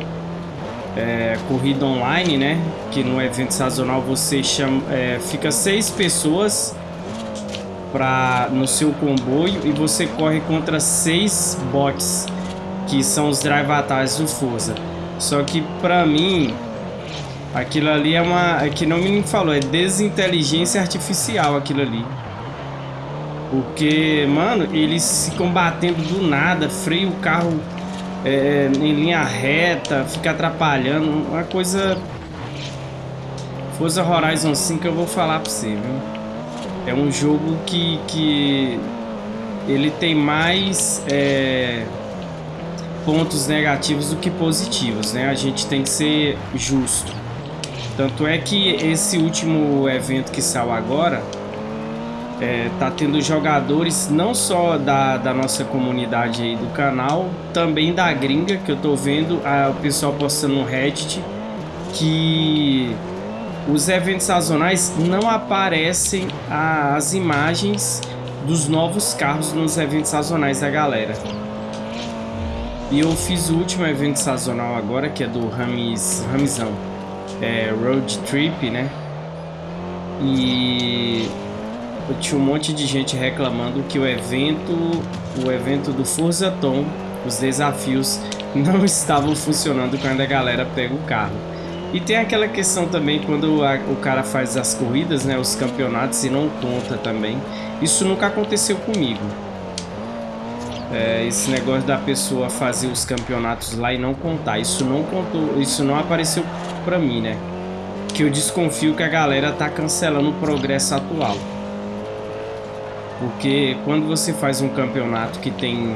É, corrida online, né? Que no evento sazonal você chama, é, fica seis pessoas pra, no seu comboio e você corre contra seis bots, que são os drive atalhos do Forza. Só que pra mim, aquilo ali é uma... É que não me falou, é desinteligência artificial aquilo ali. Porque, mano, eles ficam batendo do nada, freio o carro é, em linha reta, fica atrapalhando. Uma coisa... Forza Horizon 5 eu vou falar pra você, viu? É um jogo que, que ele tem mais é, pontos negativos do que positivos, né? A gente tem que ser justo. Tanto é que esse último evento que saiu agora é, tá tendo jogadores não só da, da nossa comunidade aí do canal, também da gringa, que eu tô vendo a, o pessoal postando no Reddit que os eventos sazonais não aparecem as imagens dos novos carros nos eventos sazonais da galera. E eu fiz o último evento sazonal agora, que é do Ramis, Ramizão. É Road Trip, né? E eu tinha um monte de gente reclamando que o evento, o evento do Forza Tom, os desafios não estavam funcionando quando a galera pega o carro. E tem aquela questão também quando a, o cara faz as corridas, né, os campeonatos e não conta também. Isso nunca aconteceu comigo. É, esse negócio da pessoa fazer os campeonatos lá e não contar, isso não contou, isso não apareceu para mim, né? Que eu desconfio que a galera tá cancelando o progresso atual. Porque quando você faz um campeonato que tem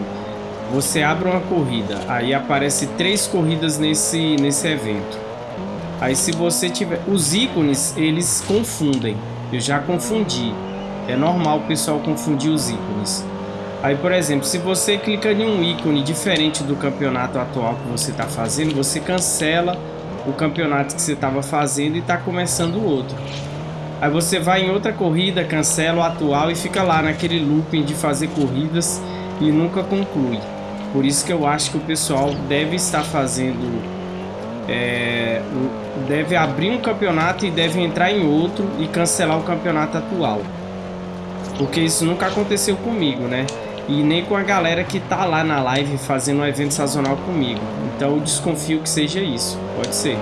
você abre uma corrida, aí aparece três corridas nesse, nesse evento. Aí se você tiver... Os ícones, eles confundem. Eu já confundi. É normal o pessoal confundir os ícones. Aí, por exemplo, se você clica em um ícone diferente do campeonato atual que você está fazendo, você cancela o campeonato que você estava fazendo e está começando outro. Aí você vai em outra corrida, cancela o atual e fica lá naquele looping de fazer corridas e nunca conclui. Por isso que eu acho que o pessoal deve estar fazendo. É, deve abrir um campeonato e deve entrar em outro e cancelar o campeonato atual. Porque isso nunca aconteceu comigo, né? E nem com a galera que tá lá na live fazendo um evento sazonal comigo. Então eu desconfio que seja isso. Pode ser.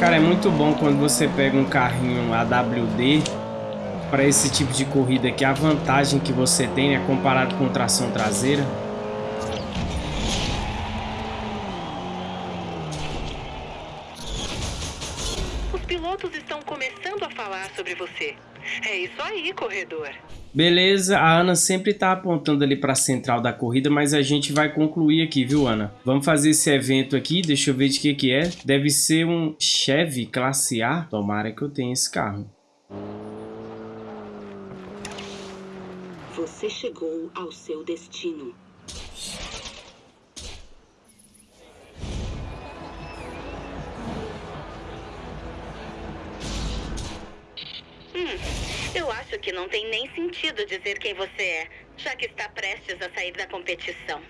Cara, é muito bom quando você pega um carrinho AWD para esse tipo de corrida que a vantagem que você tem é comparado com tração traseira. Falar sobre você. É isso aí, corredor. Beleza, a Ana sempre tá apontando ali para a central da corrida, mas a gente vai concluir aqui, viu, Ana? Vamos fazer esse evento aqui, deixa eu ver de que que é. Deve ser um Chevy Classe A. Tomara que eu tenha esse carro. Você chegou ao seu destino. Hum, eu acho que não tem nem sentido dizer quem você é, já que está prestes a sair da competição.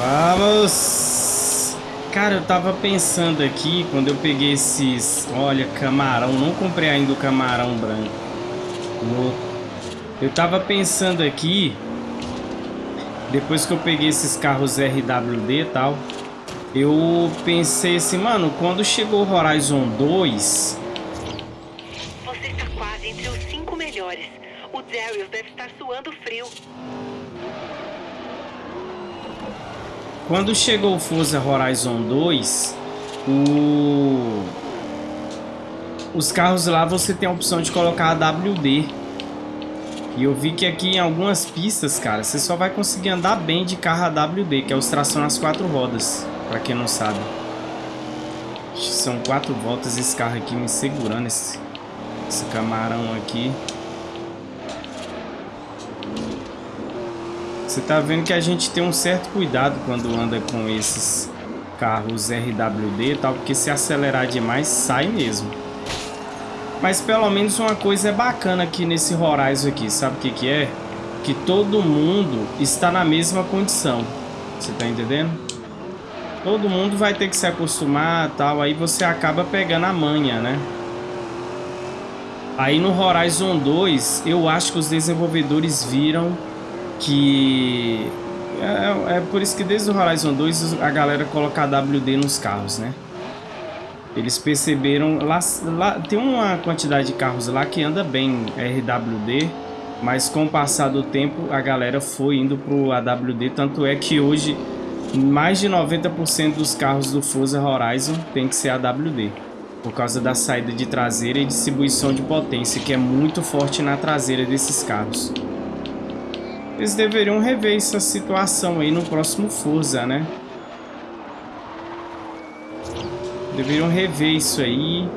Vamos! Cara, eu tava pensando aqui, quando eu peguei esses... Olha, camarão. Não comprei ainda o camarão branco. Eu tava pensando aqui... Depois que eu peguei esses carros RWD e tal... Eu pensei assim, mano, quando chegou o Horizon 2... Você está quase entre os cinco melhores. O Darius deve estar suando frio. Quando chegou o Forza Horizon 2, o... os carros lá você tem a opção de colocar a WD. E eu vi que aqui em algumas pistas, cara, você só vai conseguir andar bem de carro AWD, que é os tração nas quatro rodas, pra quem não sabe. São quatro voltas esse carro aqui me segurando, esse, esse camarão aqui. Você tá vendo que a gente tem um certo cuidado quando anda com esses carros RWD e tal, porque se acelerar demais, sai mesmo. Mas pelo menos uma coisa é bacana aqui nesse Horizon aqui, sabe o que que é? Que todo mundo está na mesma condição, você tá entendendo? Todo mundo vai ter que se acostumar tal, aí você acaba pegando a manha, né? Aí no Horizon 2, eu acho que os desenvolvedores viram que é, é, por isso que desde o Horizon 2 a galera coloca WD nos carros, né? Eles perceberam lá, lá tem uma quantidade de carros lá que anda bem RWD, mas com o passar do tempo a galera foi indo pro AWD, tanto é que hoje mais de 90% dos carros do Forza Horizon tem que ser AWD, por causa da saída de traseira e distribuição de potência, que é muito forte na traseira desses carros. Eles deveriam rever essa situação aí no próximo Forza, né? Deveriam rever isso aí.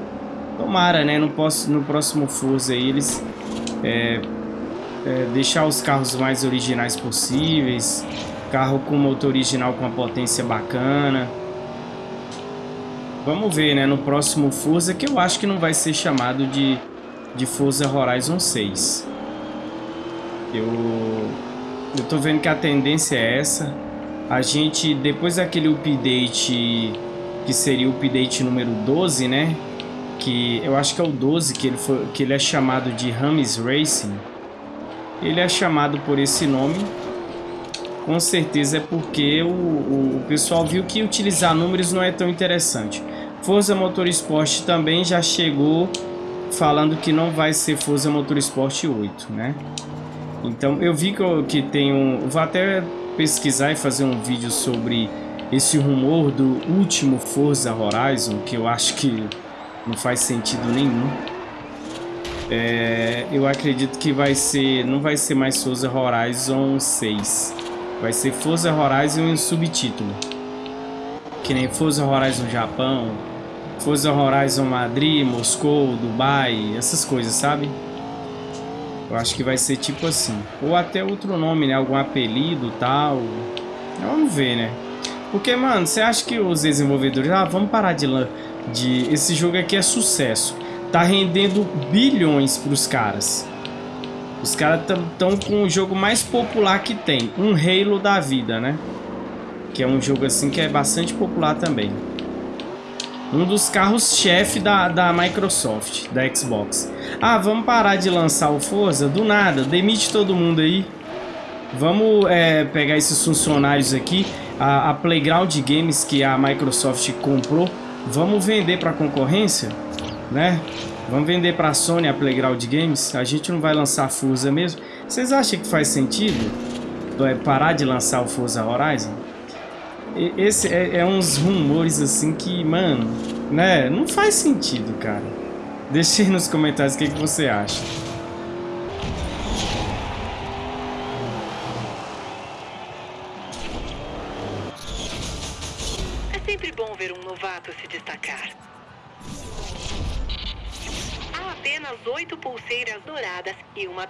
Tomara, né? No, no próximo Forza aí eles... É, é, deixar os carros mais originais possíveis. Carro com motor original com uma potência bacana. Vamos ver, né, no próximo Forza, que eu acho que não vai ser chamado de, de Forza Horizon 6. Eu, eu tô vendo que a tendência é essa. A gente, depois daquele update, que seria o update número 12, né? Que eu acho que é o 12, que ele, foi, que ele é chamado de Rames Racing. Ele é chamado por esse nome com certeza é porque o, o, o, pessoal viu que utilizar números não é tão interessante. Forza Motorsport também já chegou falando que não vai ser Forza Motorsport 8, né? Então eu vi que, eu, que tem um... Vou até pesquisar e fazer um vídeo sobre esse rumor do último Forza Horizon, que eu acho que não faz sentido nenhum. É, eu acredito que vai ser, não vai ser mais Forza Horizon 6. Vai ser Forza Horizon em subtítulo. Que nem Forza Horizon Japão, Forza Horizon Madrid, Moscou, Dubai, essas coisas, sabe? Eu acho que vai ser tipo assim. Ou até outro nome, né? Algum apelido tal. Vamos ver, né? Porque, mano, você acha que os desenvolvedores... Ah, vamos parar de... de... Esse jogo aqui é sucesso. Tá rendendo bilhões pros caras. Os caras estão com o jogo mais popular que tem. Um Halo da vida, né? Que é um jogo assim que é bastante popular também um dos carros-chefe da, da Microsoft, da Xbox. Ah, vamos parar de lançar o Forza? Do nada, demite todo mundo aí. Vamos é, pegar esses funcionários aqui, a, a, Playground Games que a Microsoft comprou, vamos vender para a concorrência, né? Vamos vender para a Sony a Playground Games. A gente não vai lançar Forza mesmo. Vocês acham que faz sentido é, parar de lançar o Forza Horizon? Esse é, é, uns rumores assim que, mano, né? Não faz sentido, cara. Deixe nos comentários o que, que você acha.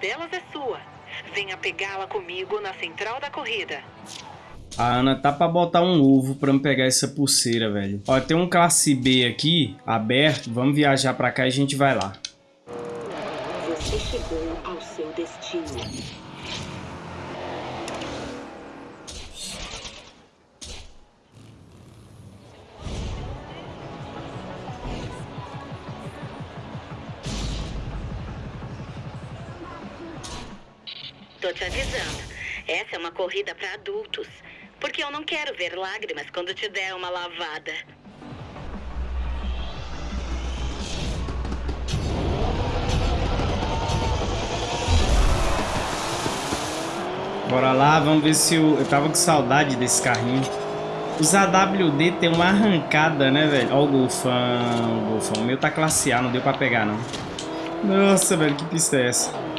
Delas é sua. Venha pegá-la comigo na central da corrida. A Ana tá pra botar um ovo pra me pegar essa pulseira, velho. Ó, tem um classe B aqui, aberto. Vamos viajar pra cá e a gente vai lá. Você chegou ao seu destino. Tô te avisando. Essa é uma corrida para adultos. Porque eu não quero ver lágrimas quando te der uma lavada. Bora lá, vamos ver se eu... Eu tava com saudade desse carrinho. Os AWD tem uma arrancada, né, velho? Ó o golfão, o golfão. O meu tá classe A, não deu pra pegar, não. Nossa, velho, que pista é essa?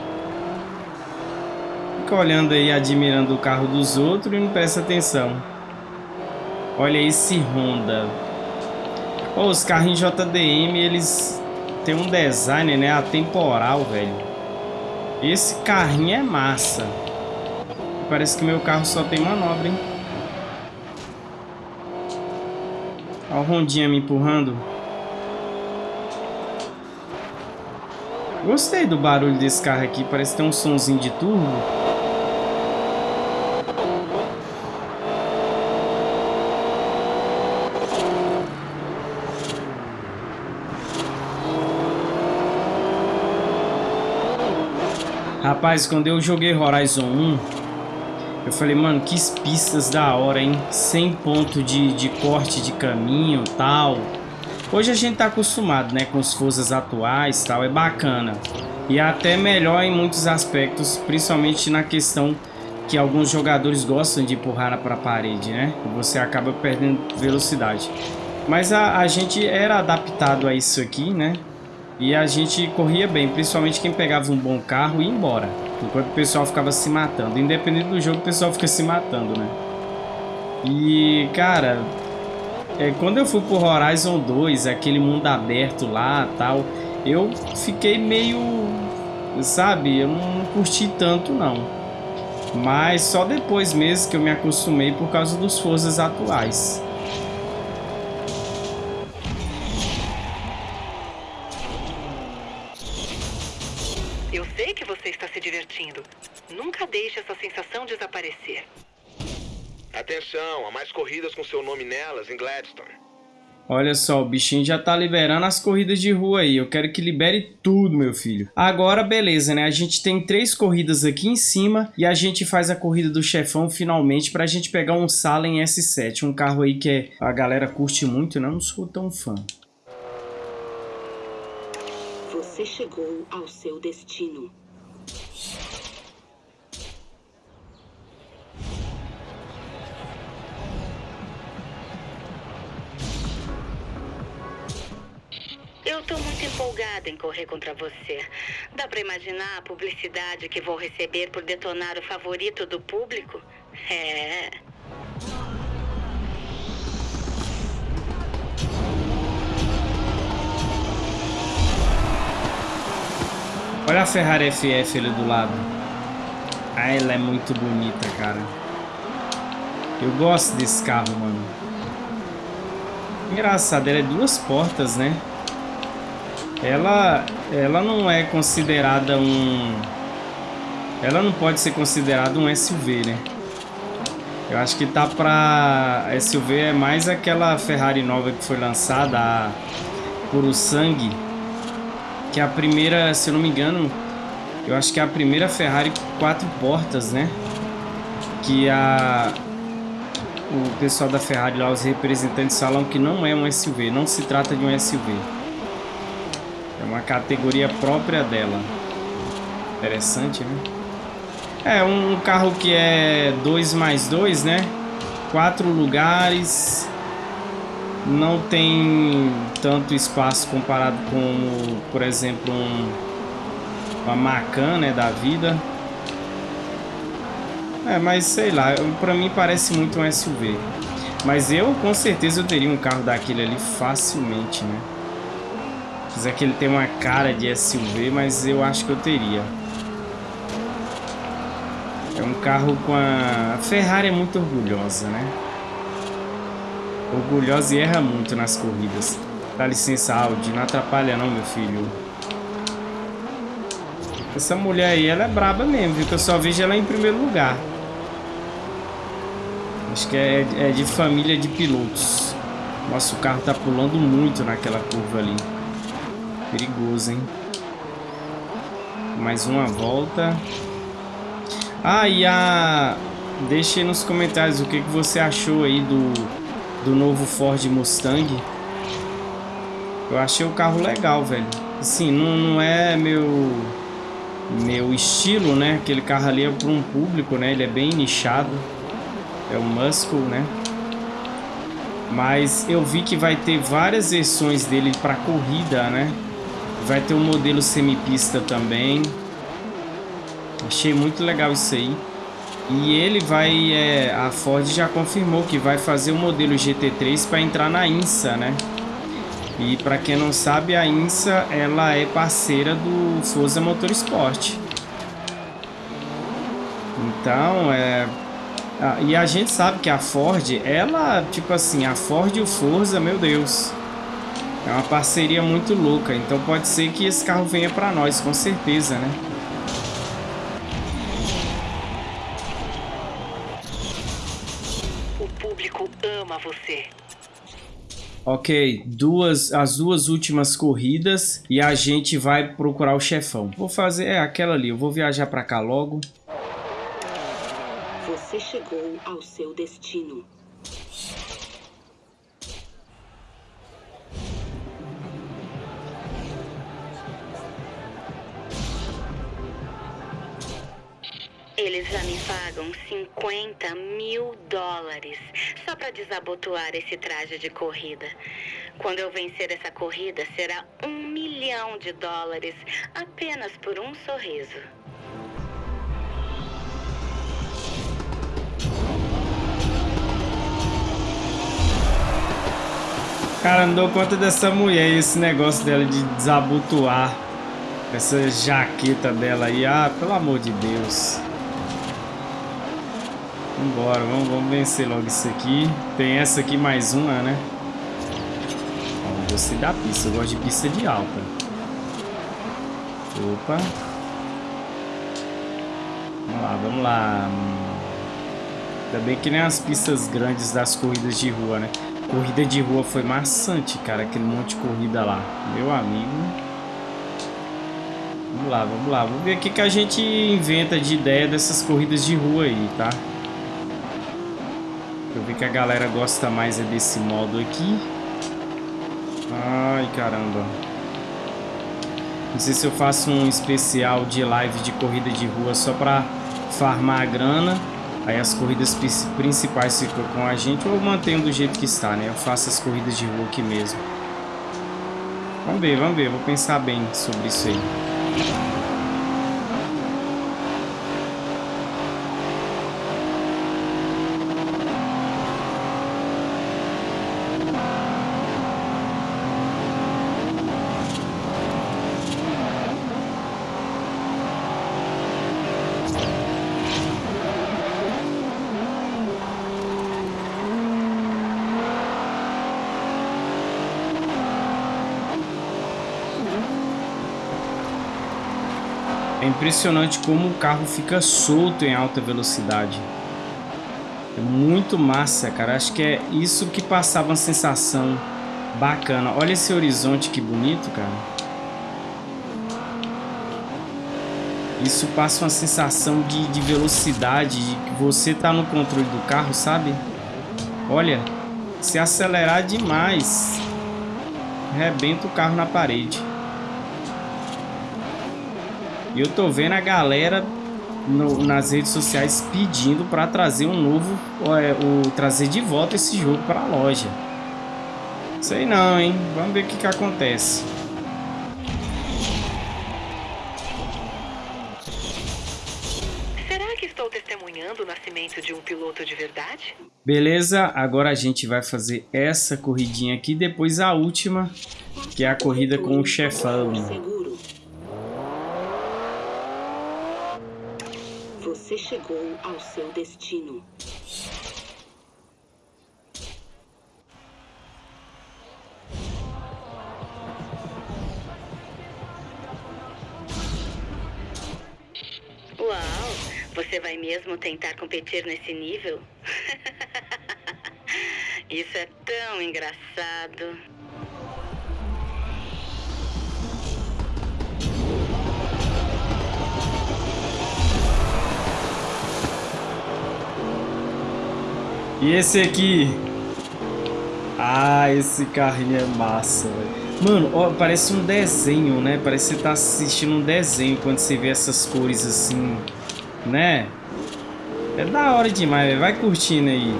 Fica olhando aí, admirando o carro dos outros e não presta atenção. Olha esse Honda. Oh, os carros JDM, eles têm um design, né, atemporal, velho. Esse carrinho é massa. Parece que meu carro só tem manobra, hein? Olha o Rondinha me empurrando. Gostei do barulho desse carro aqui. Parece ter um sonzinho de turbo. Rapaz, quando eu joguei Horizon 1, eu falei, mano, que pistas da hora, hein? Sem ponto de, de corte de caminho tal. Hoje a gente tá acostumado, né, com as forças atuais tal, é bacana. E é até melhor em muitos aspectos, principalmente na questão que alguns jogadores gostam de empurrar para a parede, né? Você acaba perdendo velocidade. Mas a, a gente era adaptado a isso aqui, né? E a gente corria bem, principalmente quem pegava um bom carro e ia embora. Enquanto o pessoal ficava se matando. Independente do jogo, o pessoal fica se matando, né? E, cara, é, quando eu fui pro Horizon 2, aquele mundo aberto lá tal, eu fiquei meio, sabe, eu não curti tanto não. Mas só depois mesmo que eu me acostumei por causa dos forças atuais. Nunca deixe essa sensação desaparecer. Atenção, há mais corridas com seu nome nelas em Gladstone. Olha só, o bichinho já tá liberando as corridas de rua aí. Eu quero que libere tudo, meu filho. Agora, beleza, né? A gente tem três corridas aqui em cima e a gente faz a corrida do chefão finalmente pra gente pegar um Salem S7. Um carro aí que é, a galera curte muito, né? Eu não sou tão fã. Você chegou ao seu destino. Eu tô muito empolgada em correr contra você. Dá pra imaginar a publicidade que vou receber por detonar o favorito do público? É. Olha a Ferrari FF ali do lado. Ah, ela é muito bonita, cara. Eu gosto desse carro, mano. Engraçado, ela é duas portas, né? Ela, ela não é considerada um... Ela não pode ser considerada um SUV, né? Eu acho que tá pra... SUV é mais aquela Ferrari nova que foi lançada, a Puro Sangue. Que é a primeira, se eu não me engano, eu acho que é a primeira Ferrari quatro portas, né? Que a... O pessoal da Ferrari lá, os representantes falam que não é um SUV, não se trata de um SUV. É uma categoria própria dela. Interessante, né? É um carro que é 2 mais 2, né? Quatro lugares. Não tem tanto espaço comparado com, por exemplo, um, uma Macan, né, da vida. É, mas sei lá, pra mim parece muito um SUV. Mas eu, com certeza, eu teria um carro daquele ali facilmente, né? Apesar que ele tem uma cara de SUV, mas eu acho que eu teria. É um carro com a... a Ferrari é muito orgulhosa, né? Orgulhosa e erra muito nas corridas. Dá licença, Audi. Não atrapalha não, meu filho. Essa mulher aí, ela é braba mesmo, viu? Que eu só vejo ela em primeiro lugar. Acho que é, é de família de pilotos. Nossa, o carro tá pulando muito naquela curva ali. Perigoso, hein? Mais uma volta. Ah, e a... Deixe nos comentários o que, que você achou aí do, do novo Ford Mustang. Eu achei o carro legal, velho. Assim, não, não é meu meu estilo, né? Aquele carro ali é para um público, né? Ele é bem nichado. É o Muscle, né? Mas eu vi que vai ter várias versões dele para corrida, né? Vai ter um modelo semipista também. Achei muito legal isso aí. E ele vai... É, a Ford já confirmou que vai fazer o modelo GT3 para entrar na INSA, né? E para quem não sabe, a INSA ela é parceira do Forza Motorsport. Então, é... e a gente sabe que a Ford, ela, tipo assim, a Ford e o Forza, meu Deus... É uma parceria muito louca, então pode ser que esse carro venha para nós, com certeza, né? O público ama você. Ok, duas, as duas últimas corridas e a gente vai procurar o chefão. Vou fazer é, aquela ali, eu vou viajar para cá logo. Você chegou ao seu destino. Pagam 50 mil dólares só para desabotoar esse traje de corrida. Quando eu vencer essa corrida, será um milhão de dólares apenas por um sorriso. Cara, não dou conta dessa mulher e esse negócio dela de desabotoar essa jaqueta dela aí. Ah, pelo amor de Deus. Vambora, vamos, vamos vencer logo isso aqui. Tem essa aqui mais uma, né? Ó, gostei da pista, eu gosto de pista de alta. Opa. Vamos lá, vamos lá. Ainda bem que nem as pistas grandes das corridas de rua, né? Corrida de rua foi maçante, cara. Aquele monte de corrida lá. Meu amigo. Vamos lá, vamos lá. Vamos ver o que, que a gente inventa de ideia dessas corridas de rua aí, tá? Eu vi que a galera gosta mais é desse modo aqui. Ai, caramba. Não sei se eu faço um especial de live de corrida de rua só pra farmar a grana. Aí as corridas principais ficam com a gente ou mantenho do jeito que está, né? Eu faço as corridas de rua aqui mesmo. Vamos ver, vamos ver. Vou pensar bem sobre isso aí. É impressionante como o carro fica solto em alta velocidade. É muito massa, cara. Acho que é isso que passava uma sensação bacana. Olha esse horizonte que bonito, cara. Isso passa uma sensação de, de velocidade, de que você tá no controle do carro, sabe? Olha, se acelerar demais, arrebenta o carro na parede. E eu tô vendo a galera no, nas redes sociais pedindo para trazer um novo, é, o, trazer de volta esse jogo para a loja. Sei não, hein? Vamos ver o que que acontece. Será que estou testemunhando o nascimento de um piloto de verdade? Beleza, agora a gente vai fazer essa corridinha aqui, depois a última, que é a corrida com o chefão. Você chegou ao seu destino. Uau! Você vai mesmo tentar competir nesse nível? Isso é tão engraçado. E esse aqui? Ah, esse carrinho é massa, velho. Mano, ó, parece um desenho, né? Parece que você tá assistindo um desenho quando você vê essas cores assim, né? É da hora demais, véio. vai curtindo aí.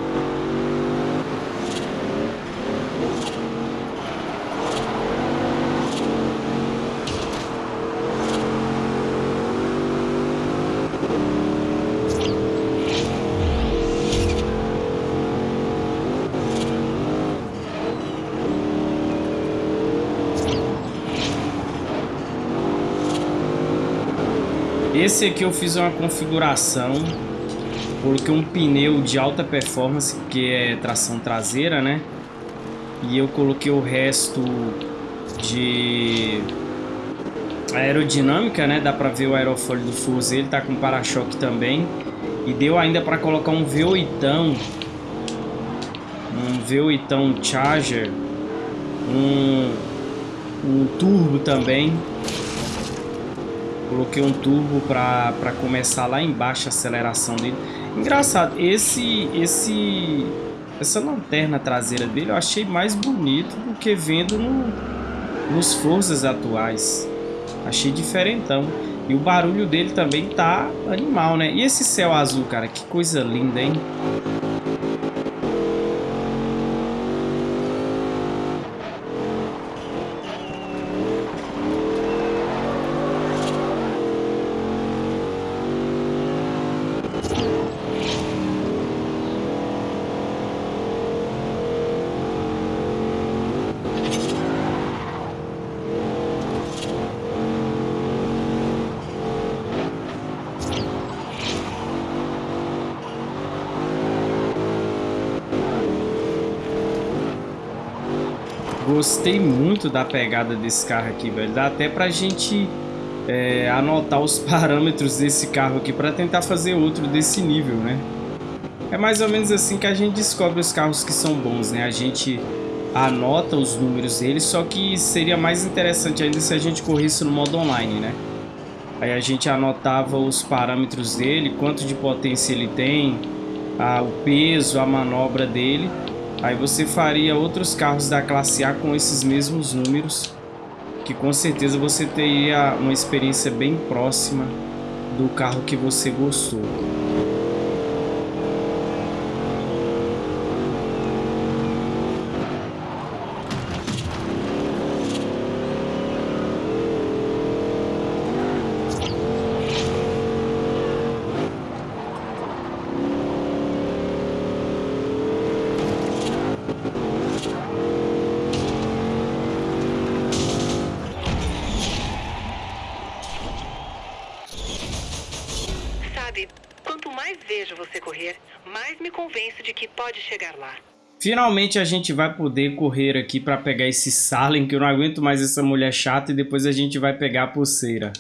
Esse aqui eu fiz uma configuração, coloquei um pneu de alta performance, que é tração traseira, né? E eu coloquei o resto de aerodinâmica, né? Dá pra ver o aerofólio do Forza, ele tá com para-choque também. E deu ainda pra colocar um V8, um V8 Charger, um, um turbo também. Coloquei um turbo para começar lá embaixo a aceleração dele. Engraçado, esse, esse, essa lanterna traseira dele eu achei mais bonito do que vendo no, nos Forças atuais. Achei diferentão. E o barulho dele também tá animal, né? E esse céu azul, cara, que coisa linda, hein? Gostei muito da pegada desse carro aqui, velho. Dá até pra gente é, anotar os parâmetros desse carro aqui para tentar fazer outro desse nível, né? É mais ou menos assim que a gente descobre os carros que são bons, né? A gente anota os números deles, só que seria mais interessante ainda se a gente corresse no modo online, né? Aí a gente anotava os parâmetros dele, quanto de potência ele tem, a, o peso, a manobra dele. Aí você faria outros carros da classe A com esses mesmos números, que com certeza você teria uma experiência bem próxima do carro que você gostou. Chegar lá. Finalmente a gente vai poder correr aqui para pegar esse Salem, que eu não aguento mais essa mulher chata, e depois a gente vai pegar a pulseira.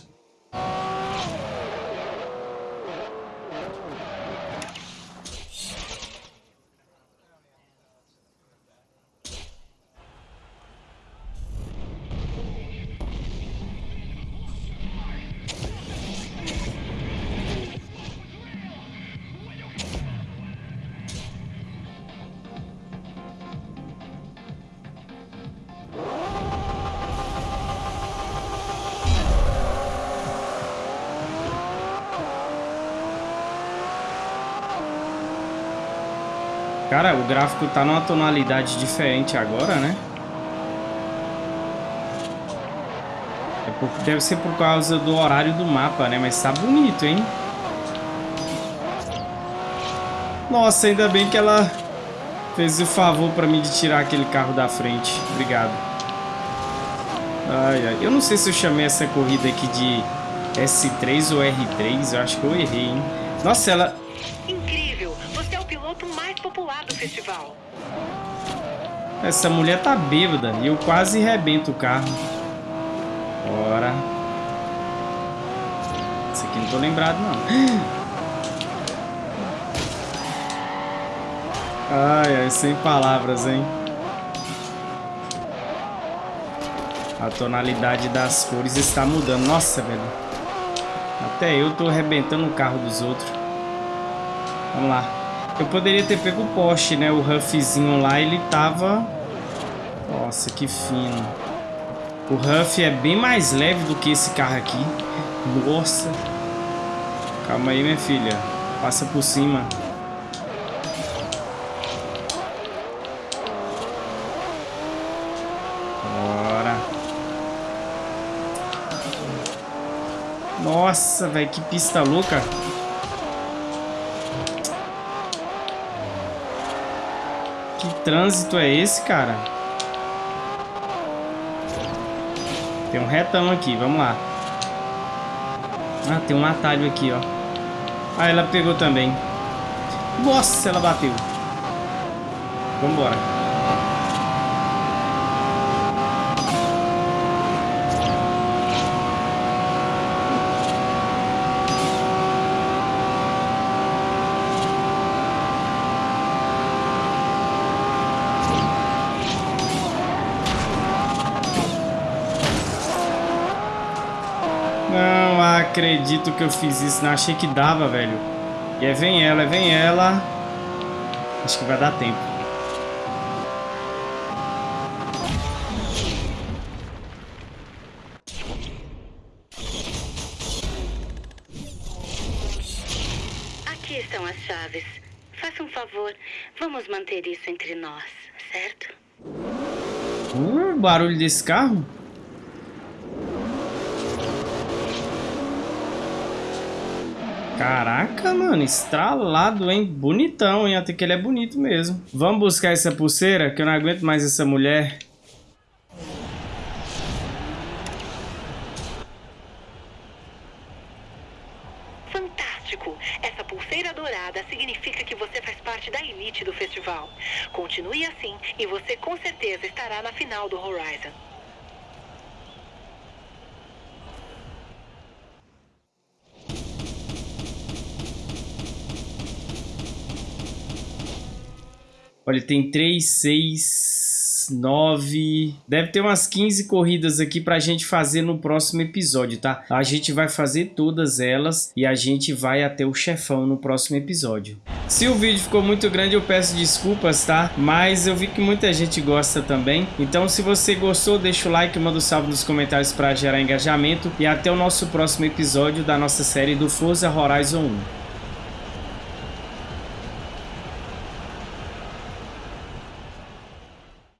Tá numa tonalidade diferente agora, né? É por, deve ser por causa do horário do mapa, né? Mas tá bonito, hein? Nossa, ainda bem que ela fez o favor pra mim de tirar aquele carro da frente. Obrigado. Ai, ai. Eu não sei se eu chamei essa corrida aqui de S3 ou R3. Eu acho que eu errei, hein? Nossa, ela festival. Essa mulher tá bêbada e eu quase rebento o carro. Bora. Esse aqui não tô lembrado, não. Ai, ai, sem palavras, hein? A tonalidade das cores está mudando. Nossa, velho. Até eu tô arrebentando o carro dos outros. Vamos lá. Eu poderia ter pego o poste, né? O Huffzinho lá, ele tava... Nossa, que fino. O Huff é bem mais leve do que esse carro aqui. Nossa. Calma aí, minha filha. Passa por cima. Bora. Nossa, velho, que pista louca. Que trânsito é esse, cara? Tem um retão aqui, vamos lá. Ah, tem um atalho aqui, ó. Ah, ela pegou também. Nossa, ela bateu. Vambora. Acredito que eu fiz isso. Não achei que dava, velho. E é vem ela, é vem ela. Acho que vai dar tempo. Aqui estão as chaves. Faça um favor. Vamos manter isso entre nós, certo? Uh, barulho desse carro? Caraca, mano, estralado, hein? Bonitão, hein? Até que ele é bonito mesmo. Vamos buscar essa pulseira, que eu não aguento mais essa mulher. Fantástico! Essa pulseira dourada significa que você faz parte da elite do festival. Continue assim e você com certeza estará na final do Horizon. Olha, tem 3, 6, 9... Deve ter umas 15 corridas aqui pra gente fazer no próximo episódio, tá? A gente vai fazer todas elas e a gente vai até o chefão no próximo episódio. Se o vídeo ficou muito grande, eu peço desculpas, tá? Mas eu vi que muita gente gosta também. Então, se você gostou, deixa o like, manda um salve nos comentários para gerar engajamento. E até o nosso próximo episódio da nossa série do Forza Horizon 1.